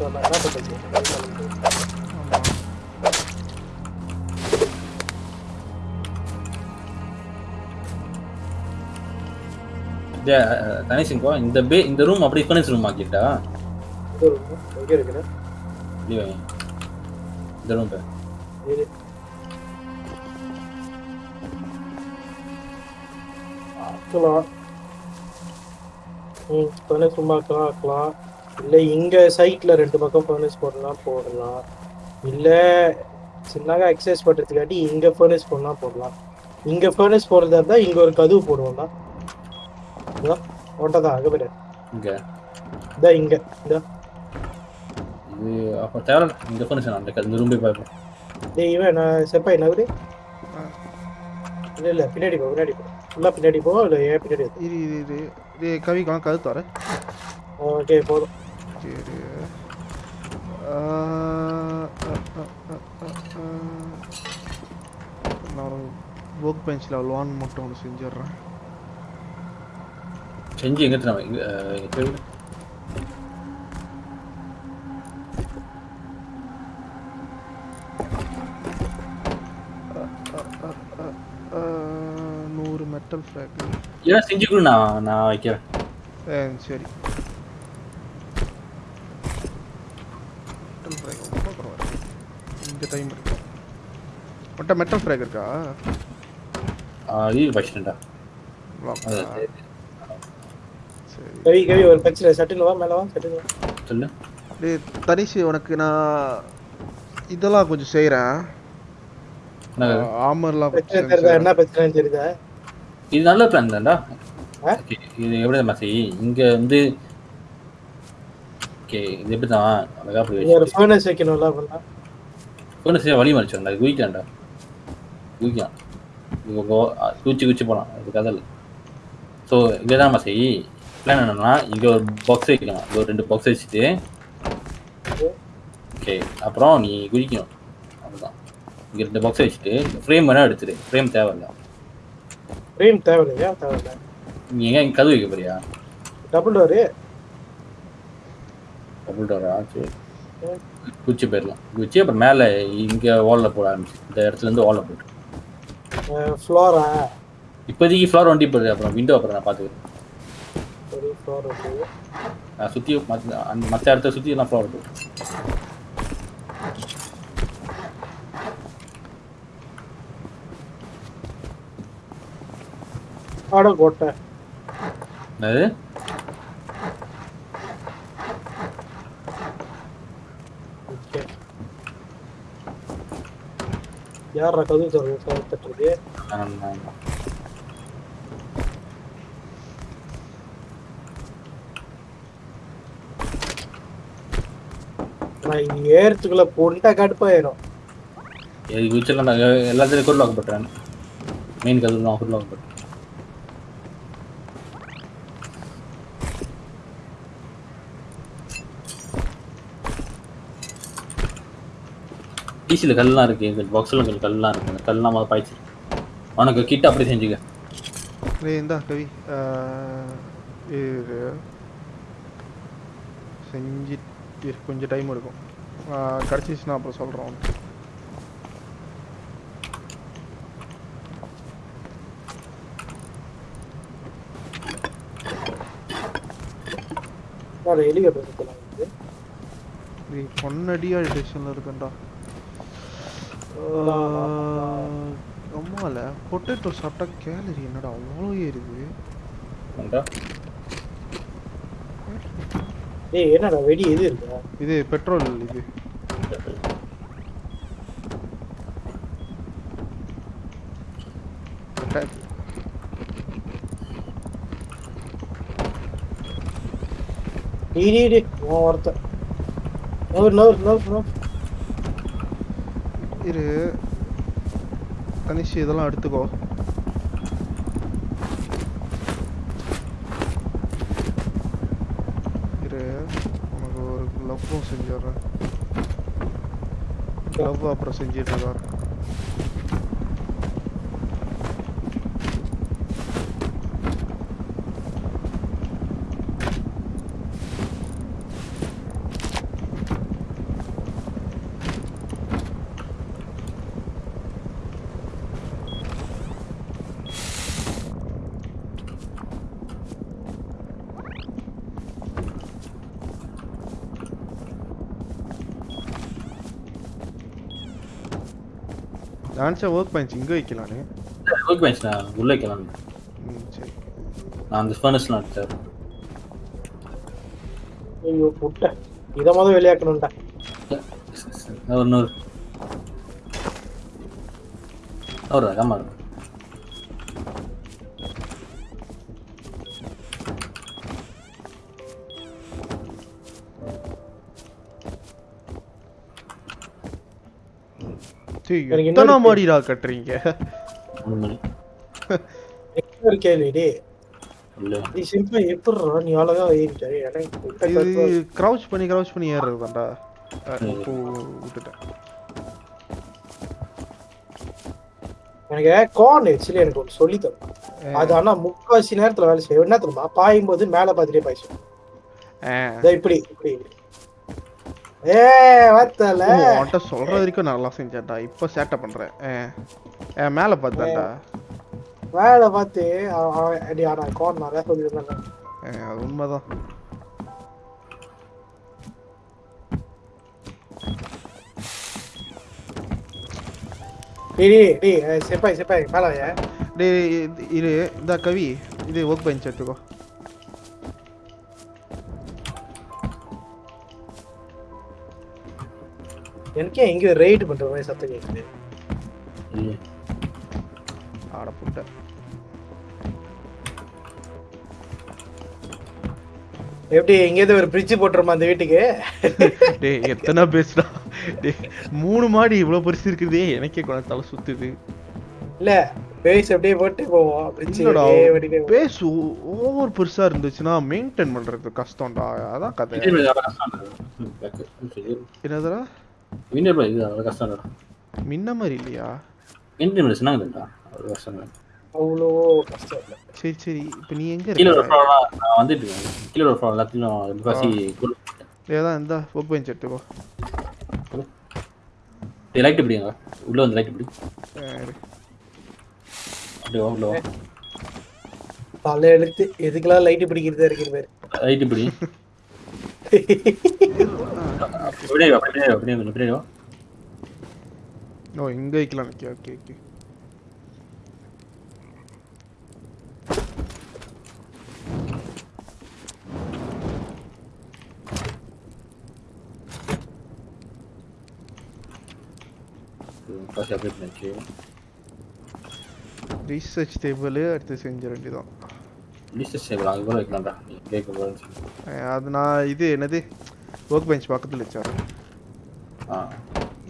ஆமா. கணேசன்கோ இந்த பே இந்த ரூம் அப்படி ஃபர்னிச்சர் ரூம் ஆக்கிட்டா? எங்க இருக்கிற இல்லையா இந்த ரூம் பேர் இரு. ஆக்கலாம். ம் ஃபர்னஸ் சும்மா ஆக்கலாம் ஆக்கலாம் இல்லை இங்கே சைட்டில் ரெண்டு பக்கம் ஃபர்னஸ் போடலாம் போடலாம். இல்லை சின்னதாக எக்ஸசைஸ் பண்ணுறதுக்காட்டி இங்கே ஃபர்னஸ் போடலாம் போடலாம். இங்கே ஃபர்னஸ் போடுறதா இருந்தால் இங்கே ஒரு கதவு போடுவோம்னா இதான் ஓட்டதான் அங்கே போய்ட்டு இங்கே. இதான் இங்கே. இந்த இது அப்போ தேவை இந்த ஃபர்னிச்சர் அந்த இந்த ரூம் போய் பார்ப்போம் டேய் இவன் நான் செப்பாய் நகரு இல்லை இல்லை பின்னாடி போ பின்னாடி போ. ஃபுல்லாக பின்னாடி போ இல்லை ஏன் பின்னாடி இரு இரு இது கவி காண கது தர ஓகே போதும். சரி. நான் ஒரு ஒர்க் பெஞ்சில் லோன் மட்டும் ஒன்று செஞ்சிடுறேன். செஞ்சு எங்கே நம்ம மெட்டல் ஃப்ளாக் ஏன் செஞ்சு கொடு நான் நான் வைக்கிறேன் சரி மெட்டல் ஃப்ராக் ரொம்ப பரவாயில்ல இந்த டைம் இருக்கு மொட்டை மெட்டல் ஃப்ராக் இருக்கா அது சரி கவி கவி ஒரு பிரச்சனை சட்டுன்னு வா மேலே வா சட்டுன்னு வா சொல்லு டேய் தனிஷ் உனக்கு நான் இதெல்லாம் கொஞ்சம் செய்கிறேன் என்ன ஆமர்லாம் பிரச்சனை செய்றேன். என்ன பிரச்சனைன்னு தெரியுதா இது நல்ல பிளான் தான்டா. இது எப்படி தான் செய்? இங்கே வந்து ஓகே இது எப்படி தான் அழகா போய் ஒரு ஃபர்னஸ் வைக்கணும்ல ஃபோனை செய்ய வழி மறைச்சிடா குயிக்கான்டா குயிக்கான் குச்சி குச்சி போகலாம் இது கதை இல்லை ஸோ இங்கே தான் செய். பிளான் என்னன்னா இங்கே ஒரு பாக்ஸ் வைக்கலாம். இங்கே ஒரு ரெண்டு பாக்ஸ் வச்சுட்டு. ஓகே அப்புறம் நீ குதிக்கணும் அதுதான் இங்கே ரெண்டு பாக்ஸ் வச்சுட்டு ஃப்ரேம் வேணால் எடுத்துரு. ஃப்ரேம் தேவையில்ல. ஃப்ரேம் தேவையில்லையா தேவையில்ல நீ எங்கே கதவு வைக்க போறியா? டபுள் டோரு டபுள் டோரா சரி. குச்சி போயிடலாம். குச்சி அப்புறம் மேலே இங்கே வாலில் போட ஆரம்பிச்சு. இந்த இடத்துல இருந்து வாலில் போட்டு. ஃப்ளோரா இப்போதைக்கு ஃப்ளோர் வண்டி போடுது அப்புறம் விண்டோ அப்புறம் நான் பார்த்துக்கிறேன். நான் சுற்றி மற்ற அந்த மற்ற இடத்த சுற்றி எல்லாம் ஃப்ளோர் போட்டு ஆட கோட்டை அது யார் கதவு தருவோம் கதவு நான் இங்க ஏறத்துக்குள்ள போட்டா கடுப்பாயிரும். இது ஃபியூச்சர்ல நான் எல்லாத்துலயும் குட் லாக் பண்றேன் மெயின் கதவு தான் குட் லாக் டிசியில் கல்லாம் இருக்கு எங்கள் பாக்ஸில் கொஞ்சம் கல்லாம் இருக்கு. அந்த கல்லாம் மாதிரி பாய்ச்சி. உனக்கு கிட்ட அப்படி செஞ்சுக்க. டேய் இந்தா கவி. இரு. செஞ்சு கொஞ்சம் டைம் எடுக்கும். கிடச்சிச்சுன்னா அப்புறம் சொல்கிறோம் இது. இது பொன்னடியா டிரெக்ஷனில் இருக்குண்டா அம்மால பொட்டேட்டோ சாப்பிட்டா கேலரி என்னடா அவ்வளோ ஏறுது? ஏய் என்னடா வெடி எது இருக்கா இது பெட்ரோல் இது. டீ டீ டீ ஒருத்தன் நவர் இரு. கனிஷ் இதெல்லாம் எடுத்துக்கோ. இரு. உனக்கு ஒரு க்ளவ்வும் செஞ்சிடுறேன். க்ளவ் அப்புறம் செஞ்சிட்டு வரேன். டான்ஸை ஒர்க் பெஞ்ச் இங்கே வைக்கலான்னு ஒர்க் பெஞ்ச் நான் உள்ளே வைக்கலாம் சரி. நான் அந்த ஃபர்னஸ்லாம் எடுத்தேன் ஐயோ புட்டை இதை மொதல் வெளியாக்கணும்டா ஒரு நூறு. ஒரு ஆமா சரி எத்தனை மாடிடா கட்டுறீங்க? ஒரு கேள்வி நீ சிம்பிளா எப்படிடா நீ அழகா ஏறிட்டாரு இது பண்ணி க்ரௌச் பண்ணி ஏறுறது தான்டா இப்போ விட்டுட்டேன். எனக்கு கார்ன் ஆக்சுவலி எனக்கு ஒன்று சொல்லி தரும் அது ஆனா முக்காவாசி நேரத்துல வேலை செய்யும். என்ன தெரியுமா? பாயும் போது மேல பார்த்துட்டே பாய்ச்சும் இப்படி இப்படி இப்படி. ஏ வத்தல. உன்கிட்ட சொல்ற வரைக்கும் நல்லா செஞ்சேன்டா. இப்போ சேட்டை பண்றேன். ஆ, மேல பார்த்தான்டா. வேலை பார்த்து அடி ஆனா கார்ன் நிறைய சொல்லியிருந்தேன் ஆ, அது உண்மைதான். டேய் டேய், செப்பாய் செப்பாய் மேல. டேய் இது- இந்த கவி இது ஒர்க் பெஞ்ச் எடுத்துக்கோ. எனக்கே எங்கேயோ ரைடு பண்ற மாதிரி சத்தம் கேட்குது ஆட புட்ட. எப்படி எங்கேயாவது ஒரு பிரிட்ஜ் போட்டுருமா அந்த வீட்டுக்கு? டேய் எத்தனை பேசுடா டேய் மூணு மாடி இவ்வளவு பெருசு இருக்குதே. எனக்கே கொஞ்சம் தலை சுத்துது. இல்ல பேஸ் அப்படியே போட்டு போவோம். பேஸ் ஓவர் பெருசா இருந்துச்சுன்னா மெயின்டைன் பண்றது கஷ்டம்டா. அதான் கதை. என்னதுடா? விண்டர் இது அவ்வளோ கஷ்டம் இல்லை முன்ன மாதிரி இல்லையா? விண்டர் சொன்னாங்க இல்லைடா அவ்வளோ கஷ்டம் இல்லை. அவ்வளோ கஷ்டம் இல்லை. சரி சரி. இப்போ நீ எங்க கீழே ஒரு நான் வந்துட்டு இருக்கேன். கீழே ஒரு ஃப்ளோர் எல்லாத்தையும் முக்காசி ஏதான் இந்த ஒர்க் பெஞ்ச் எடுத்துக்கோ லைட் பிடிங்க உள்ள வந்து லைட் பிடி ஆ, இரு. அப்படியே உள்ள தலை எழுத்து எதுக்கெல்லாம் லைட்டு பிடிக்கிறதா இருக்குது பேர் லைட் பிடி அப்படியே வா, அப்படியே வா, அப்படியே வா, அப்படியே வா. ஓ இங்க வைக்கலாம். Okay okay okay. Research table எடுத்து செஞ்ச வேண்டியதான் லிஸ்ட் கூட வைக்கலாம்டா கேட்க அது நான் இது என்னது? ஒர்க் பெஞ்ச் பக்கத்தில் வச்சார் ஆ.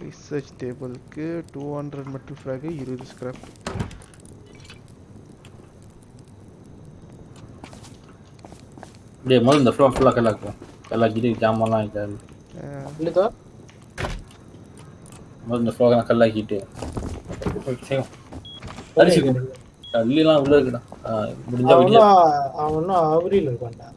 ரிசர்ச் டேபிளுக்கு டூ ஹண்ட்ரட் மெட்டல் ஃப்ராகு இருபது ஸ்கிராப் டேய் முதல்ல இந்த ஃப்ளோர் ஃபுல்லாக கல்லாக்கும் கல்லாக்கிட்டு ஜாமான்லாம் இருக்காது இல்லதா முதல்ல இந்த ஃப்ளோர் கல்லாக்கிட்டு செய்யும் அரிசி கல்லாம் உள்ள இருக்குடா. முடிஞ்சா வெளியே. அவனும் அவனும் அவரியில் இருக்கான்டா.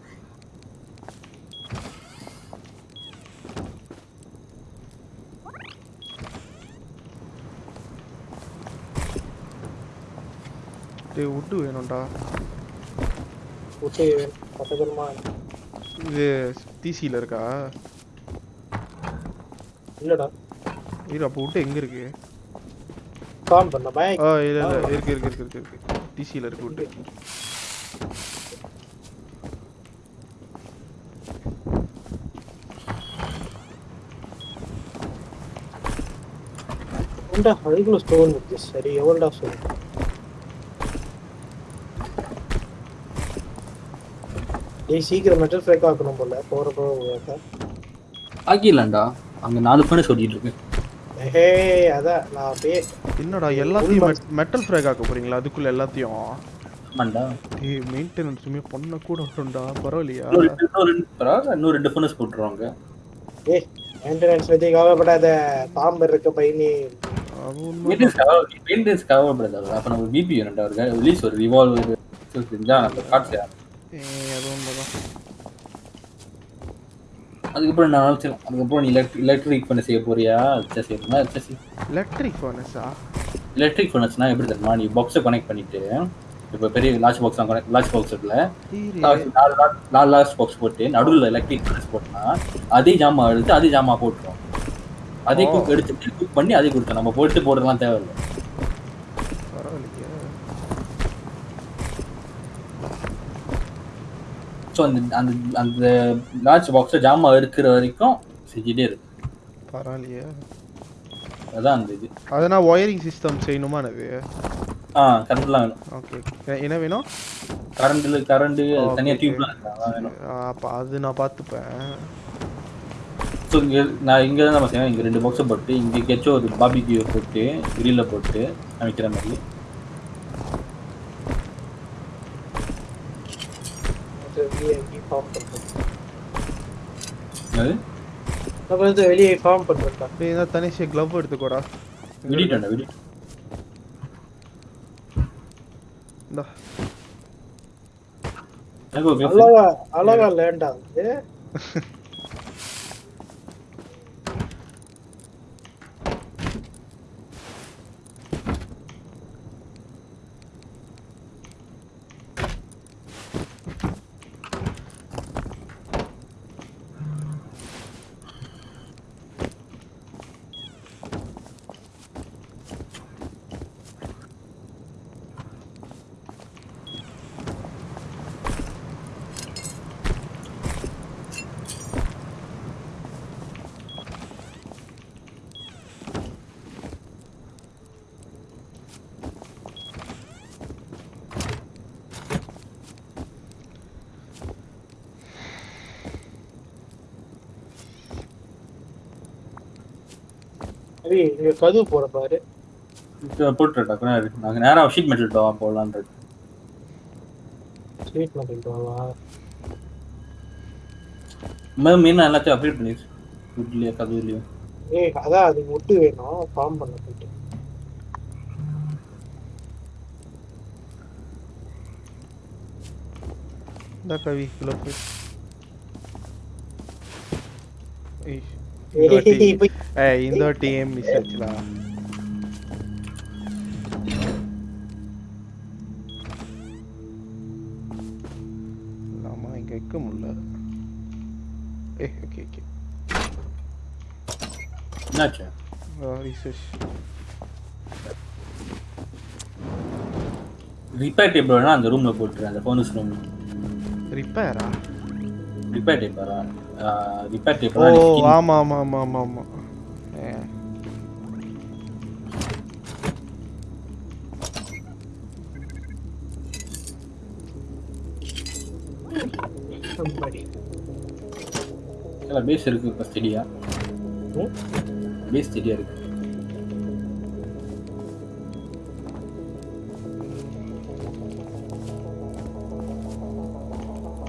டேய் உட்டு வேணும்டா. உச்சை பக்கமா இது டிசியில் இருக்கா? இல்லடா. இரு அப்போ விட்டு எங்கே இருக்கு? ஃபார்ம் பண்ண பயம் ஆ இல்லை இல்லை இருக்கு இருக்கு இருக்கு இருக்கு இருக்கு. டிசியில் இருக்கு விட்டு. உண்டா அதுக்குள்ள ஸ்டோன் இருக்கு? சரி எவ்வளோடா சொல்லு டேய் சீக்கிரம் மெட்டல் ஃப்ரேக் ஆக்கணும் போல போற போக ஆக்கிடலாம்டா. அங்கே நாலு பேர் சொல்லிட்டு இருக்கு. ஏஹே அதான் நான் அப்படியே என்னடா எல்லாத்தையும் மெட்டல் ஃப்ராக் ஆக்க போறீங்களா? அதுக்குள்ள எல்லாத்தையும்? ஆமாண்டா. டேய் மெயின்டெனன்ஸுமே பண்ண கூட வரும்டா பரவாயில்லையா? இன்னும் ரெண்டு ஃபோனஸ் போட்டுருவாங்க. ஏய் மெயின்டெனன்ஸ் பத்தி கவலைப்படாத பாம்பு இருக்க உண்மை மெயின்டெனன்ஸ் கவர்ப்படுது அப்போ நம்ம பிபி ரிலீஸ் ஒரு ரிவால்வர் செஞ்சா நம்ம காட்சி ஏய், அது உண்மைதான் அதுக்கப்புறம் நான் நினச்சேன் அதுக்கப்புறம் நீ எலக்ட்ரிக் எலக்ட்ரிக் பண்ண செய்ய போறியா? சரி செய்யணும்னா சரி எலக்ட்ரிக் ஃபர்னஸா எலக்ட்ரிக் ஃபர்னஸ்னா எப்படி தெரியுமா? நீ பாக்ஸை கனெக்ட் பண்ணிட்டு இப்போ பெரிய large box connect large box இருக்குல்ல? நாலு நாலு- லார்ஜ் பாக்ஸ் போட்டு நடுவில் எலக்ட்ரிக் ஃபர்னஸ் போட்டோம்னா அதே ஜாமா எடுத்து அதே ஜாமா போட்டுரும். அதே. குக் எடுத்து குக் பண்ணி அதே கொடுத்தோம் நம்ம போட்டு போடுறதுலாம் தேவையில்லை பரவாயில்லையே ஸோ அந்த அந்த அந்த லார்ஜ் பாக்ஸில் ஜாமா எடுக்கிற வரைக்கும் செஞ்சுட்டே இருக்கு. பரவாயில்லையே. அதான் அந்த இது. அதனா ஒயரிங் சிஸ்டம் செய்யணுமா அது ஆ கரண்ட்லாம் வேணும். ஓகே என்ன வேணும்? கரண்ட்ல கரண்ட் தனியாக. டியூப்லாம் வேணும். அப்போ அது நான் பார்த்துப்பேன். ஸோ இங்கே நான் இங்கே தான் நம்ம செய்யணும் இங்கே ரெண்டு பாக்ஸை போட்டு இங்கே எங்கேயாச்சும் ஒரு பாபிக்யூ போட்டு கிரில்ல போட்டு அமைக்கிற மாதிரி வெளியே ஃபார்ம் அது நம்ம வந்து வெளியே ஃபார்ம் பண்றேன்டா டேய் இந்த தனிஷே க்ளவ் எடுத்துக்கோடா. விடிட்டேன்டா விடிட்டு இந்தா. அழகா அழகா லேண்டா அது. கதவு போட பாரு. போட்டுட்டா நாங்கள் நேராக ஷீட் மெட்டல் டவா போடலான்றது ஸ்வீட் பண்ணிட்டு வரலாம் மேம் மீன் எல்லாத்தையும் அப்டேட் பண்ணிடுச்சு ஃபுட்லேயே கதவுலேயும் ஏய் அதான் அது முட்டு வேணும். ஃபார்ம் பண்ண போயிட்டு இந்த கவி ஏய் இந்த வாட்டி வாட்டி ஏம் மிஸ் ஆச்சுடா ஆமா இங்க வைக்க முடியல. ஏ ஓகே ஓகே என்னாச்சு? ரிசர்ச் ரிப்பேர் டேபிள் வேணா அந்த ரூமில் போட்டுரு அந்த ஃபோனஸ் ரூம் ரிப்பேரா ரிப்பேர் டேப்பரா ரிப்பேர் டேப்பரா ஓ ஆமா ஆமா ஆமா ஆமா ஆமா. பேஸ் இருக்கு இப்போ ஸ்டெடியா பேஸ் ஸ்டெடியா இருக்கு.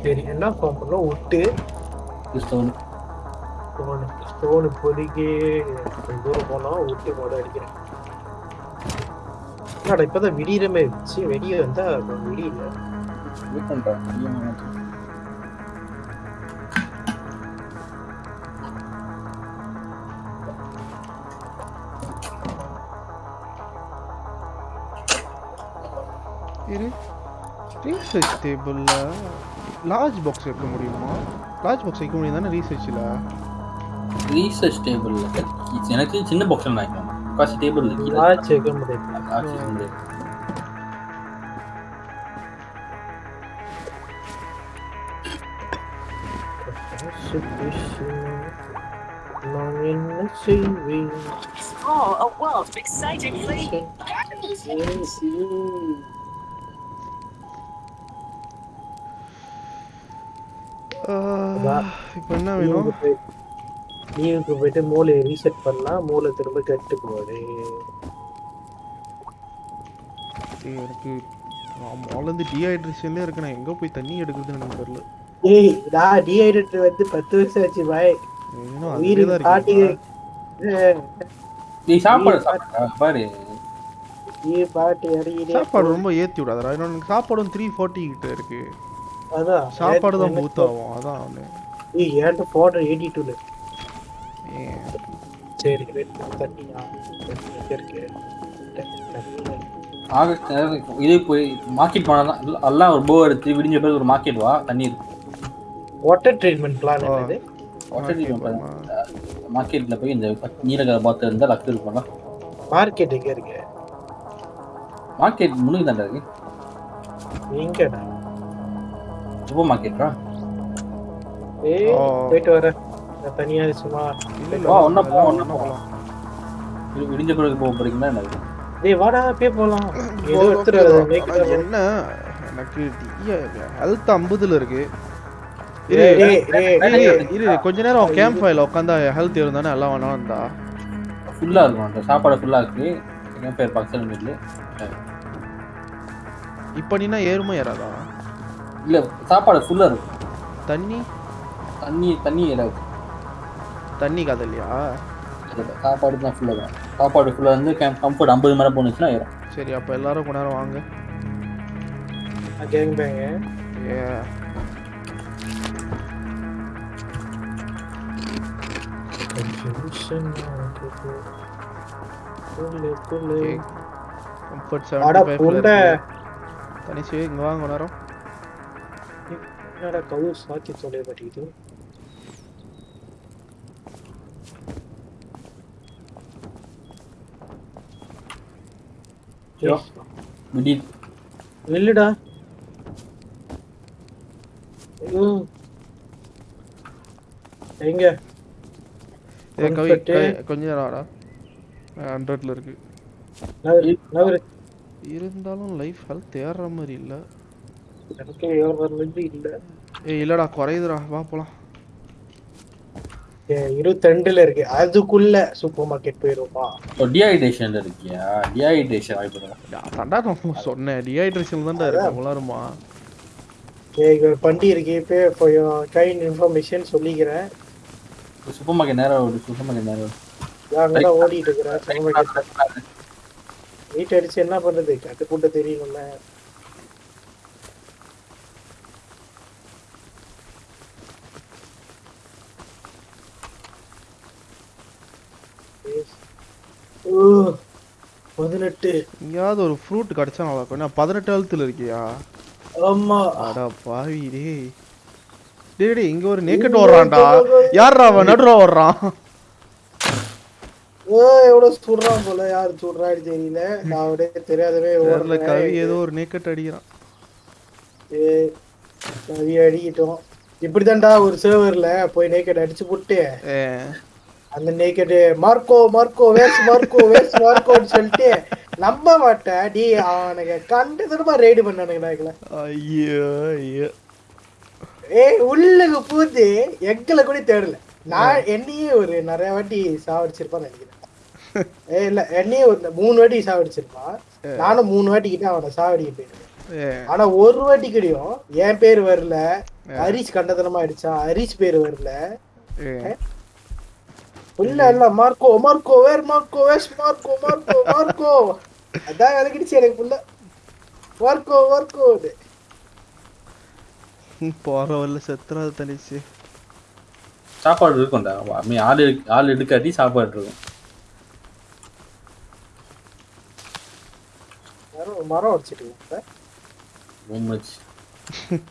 சரி என்ன ஃபார்ம் பண்ணோம் விட்டு ஸ்டோன் ஸ்டோனு கொஞ்சம் தூரம் போனோம் விட்டு மொட அடிக்கிறேன். என்னடா இப்பதான் விடியிறமே இருந்துச்சு. வெளியே வந்தா விடியல. வெயிட் பண்றேன் இரு. ரீசர்ச் டேபிளில் லார்ஜ் பாக்ஸ் வைக்க முடியுமா? லார்ஜ் பாக்ஸ் வைக்க முடியும் தானே ரீசர்ச்சில் ரீசர்ச் டேபிள் எனக்கு சின்ன பாக்ஸ் வாங்கிக்கணும் காசு டேபிள் கீழே. ஆச்சு வைக்க முடியாது. ஆக்சஸ் முடியாது. நான் என்ன செய்வேன் Explore a world of exciting இப்போ என்ன வேணும்? போயிட்டு மூளையை ரீசெட் பண்ணா மூளை திரும்ப கெட்டு போகுது எனக்கு இருக்கேன். நான் எங்கே போய் தண்ணி எடுக்கிறதுன்னு எனக்கு தெரியல. ஏய் நான் டீஹைட்ரேட் வந்து பத்து வருஷம் ஆச்சு பாய். இன்னும் உயிர் பாட்டி? நீ சாப்பாடு பாரு. நீ பாட்டி சாப்பாடு ரொம்ப ஏற்றி விடாதடா. எனக்கு சாப்பாடும் த்ரீ ஃபார்ட்டி கிட்ட இருக்கு. அதான் சாப்பாடு தான் பூத் ஆகும் அதான் ஒன்று ஏய் ஏன்ட்ட போடுற எயிட்டி டூல ஏன்? சரி wait, தண்ணியா இருக்கு. இது போய் மார்க்கெட் போனாதான் இல்ல- எல்லாம் ஒரு போ எடுத்து விடிஞ்ச பிறகு ஒரு மார்க்கெட் வா தண்ணி இருக்கு வாட்டர் ட்ரீட்மெண்ட் பிளான். என்னது? மார்க்கெட்ல போய் இந்த நீலகர பாத்து இருந்தா லக்கு இருக்கும்ல மார்க்கெட் எங்க இருக்கு? மார்க்கெட் முன்னுக்கு தாண்டா இருக்கு. எங்கடா சூப்பர் மார்க்கெட்டா ஏய். போயிட்டு வரேன் நான் தனியா சும்மா இல்லை இல்லை வா, ஒண்ணா போ, அதெல்லாம் ஒண்ணா போ. இது விடிஞ்ச பிறகு போக போறீங்களா என்ன டேய் வாடா அப்படியே போலாம் ஏதோ it என்ன எனக்கு ஹெல்த் ஐம்பதுல இருக்கு இரு டேய், டேய், டேய், இரு, டேய். இரு கொஞ்ச நேரம் கேம்ப் ஃபைல உட்காந்தா ஹெல்த் இருந்தானே எல்லாம் வேணா வந்தா ஃபுல்லா இருக்கும் அந்த சாப்பாடு ஃபுல்லா இருக்கு என் பேர் பக்கத்தில் மீட்ல இப்போ நீனா ஏறுமா ஏறாதா இல்ல சாப்பாடு ஃபுல்லா இருக்கும் தண்ணி? தண்ணி தண்ணி ஏறாது தண்ணி கதை இல்லையா இல்ல, சாப்பாடு தான் ஃபுல்லா தான் சாப்பாடு ஃபுல்லா இருந்து கம்ஃபர்ட் ஐம்பது மேலே போனுச்சுன்னா ஏறும். சரி அப்போ எல்லாரும் கொஞ்ச நேரம் வாங்க. கேங் பேங்க ஏ. கம்ஃபர்ட் புண்டை. இருக்கு. தனிச்சு இங்க வாங்க கொஞ்ச நேரம். என்னடா கவு சாக்கி சொல்ல மாட்டேங்குது ம். எங்க கொஞ்ச நேரம் ஹண்ட்ரட்ல இருக்கு. இருந்தாலும் லைஃப் ஹெல்த் ஏறுற மாதிரி இல்ல. எனக்கு ஏறுறது இல்ல. ஏய் இல்லடா குறையுதுடா. வா போலாம். ஏ, இருபத்திரெண்டுல இருக்கு. அதுக்குள்ள சூப்பர் மார்க்கெட் போயிருவோமா டிஹைட்ரேஷன்ல இருக்கியா? டிஹைட்ரேஷன் வாய்ப்பு? தண்டா நான் சொன்னேன். டிஹைட்ரேஷன் தான்டா இருக்கு. உலருமா ஏ இங்க ஒரு பண்டி இருக்கு. இப்போ your kind இன்ஃபர்மேஷன் சொல்லிக்கிறேன். சூப்பர் மார்க்கெட் நேரம் ஓடு. சூப்பர் மார்க்கெட் நேரம். நான் ஓடிட்டு இருக்கிறேன். சூப்பர் மார்க்கெட் வீட்டு அடிச்சு என்ன பண்றது? கட்டு கூட்ட தெரியணும்ல ஓ, பதினெட்டு. எங்கேயாவது ஒரு ஃப்ரூட் கிடைச்சா நல்லா இருக்கும். நான் பதினெட்டு ஹெல்த்தில் இருக்கியா? ஆமா. அடா பாவி டேய். டேய் டேய் இங்க ஒரு நேக்கட் ஓடுறான்டா. யார்ரா அவன்? நடுறா ஓடுறான். ஓ எவ்வளவு சுடுறான் போல. யாரு சுடுறான்னு தெரியல. நான் அப்படியே தெரியாதவே தெரியல கவி. ஏதோ ஒரு நேக்கட் அடிக்கிறான். ஏய், கவி அடிக்கிட்டோம். இப்படிதான்டா ஒரு சர்வர்ல போய் நேக்கட் அடிச்சு போட்டு. அந்த naked Marco Marco where's Marco where's மார்க்கோன்னு சொல்லிட்டு நம்ப மாட்டேன். டி அவனுக்கு கண்டு திரும்ப ரைடு பண்ணானுங்கடா எங்களை ஐயோ ஐயோ. ஏய் உள்ளுக்கு பூந்து எங்களை கூட தேடல. நான் என்னையே ஒரு நிறைய வாட்டி சாவடிச்சிருப்பான்னு நினைக்கிறேன். ஏ இல்ல என்னையே ஒரு மூணு வாட்டி சாவடிச்சிருப்பான். நானும் மூணு வாட்டி கிட்ட அவனை சாவடிக்க ஏ ஆனா ஒரு வாட்டி கிடையும் என் பேர் வரல. ஹரிஷ் கண்டதனமா அடிச்சான். ஹரிஷ் பேர் வரல. இல்ல இல்ல Marco Marco where Marco where's Marco Marco Marco? அதான் விளக்கிடுச்சு எனக்கு புள்ள மார்க்கோ மார்க்கோ போற வரல செத்துறாது தனிச்சு. சாப்பாடு இருக்கும்டா மீ ஆள் ஆள் எடுக்காட்டி சாப்பாடு இருக்கும். மரம் மரம் அடிச்சிட்டு உண்மைச்சு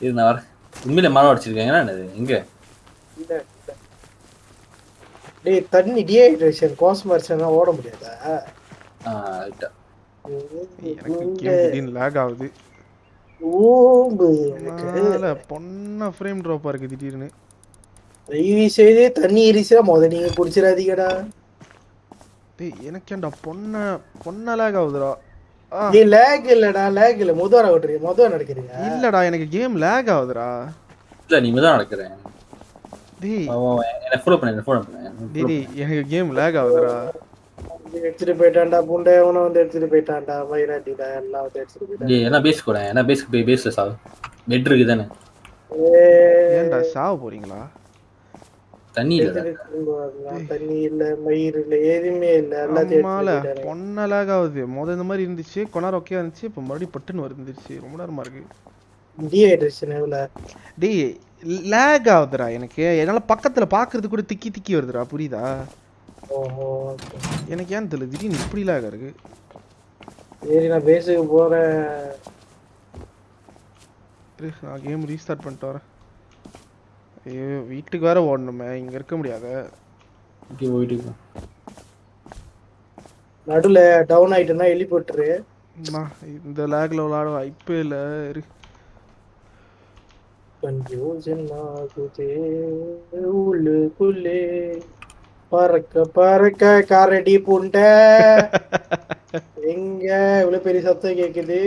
இது நான் வரேன் உண்மையில மரம் அடிச்சிருக்கேங்க என்னது? இல்ல டேய் தண்ணி டீஹைட்ரேஷன் கோஸ்மர்ச்சனா ஓட முடியாதா? ஆ ரைட்டா எனக்கு கேம் லேக் ஆகுது. ஊம்பு எனக்கு. பொண்ண ஃப்ரேம் ட்ராப்பா இருக்கு திடீர்னு. தயவு செய்து தண்ணி இருந்துச்சுன்னா முத நீங்க குடிச்சிடாதீங்கடா. டேய் எனக்கு ஏன்டா பொண்ண பொண்ண லேக் ஆகுதுடா. நீ லேக் இல்லடா லேக் இல்ல. முதவர ஓட்டுறீங்க முதவர நடக்கிறீங்க. இல்லடா எனக்கு கேம் லேக் ஆகுதுடா. இல்ல நீ தான் நடக்கிறேன். டேய். என்ன ஃபாலோ பண்ணு என்ன ஃபாலோ பண்ணு. டேய் எனக்கு கேம் லேக் ஆகுதுடா. எடுத்துட்டு போயிட்டான்டா புண்டை. அவனை வந்து எடுத்துட்டு போயிட்டான்டா. மயிராட்டிடா எல்லாம் வந்து எடுத்துட்டு போயிட்டான். டேய் என்ன பேஸ் கூட என்ன பேஸ்க்கு போய் பேஸ்ல சாவு? பெட் இருக்கு தானே ஏன்டா சாவ போறீங்களா? தண்ணி. தண்ணி இல்ல மயிர் இல்ல எதுவுமே இல்ல. எல்லாத்தையும் அம்மால எடுத்துட்டு போயிட்டானே. பொண்ண லேக் ஆகுது. முத இந்த மாதிரி இருந்துச்சு நேரம் ஓகே இருந்துச்சு இப்போ மறுபடியும் பட்டுன்னு வந்துருச்சு ரொம்ப நேரமா இருக்கு. டீஹைட்ரேஷன் எவ்வளவு டேய் லேக் ஆகுதுடா எனக்கு. என்னால பக்கத்துல பாக்குறது கூட திக்கி திக்கி வருதுடா புரியுதா. எனக்கு ஏன் தெரியல திடீர்னு இப்படி லேக் இருக்கு? சரி நான் பேசுக்கு போறேன். கேம் ரீஸ்டார்ட் பண்ணிட்டு வரேன். வீட்டுக்கு வேற ஓடணுமே இங்க இருக்க முடியாத. ஓகே போயிட்டு இருக்கோம். நடுவுல டவுன் ஆயிட்டுனா விட்டுரு அம்மா, இந்த லேக்ல விளாட வாய்ப்பே இல்ல இரு. கன்ஃபியூஷன் ஆகுதே உள்ளுக்குள்ளே. பறக்க பறக்க காரடி புண்டை. எங்க இவ்வளவு பெரிய சத்தம் கேக்குது?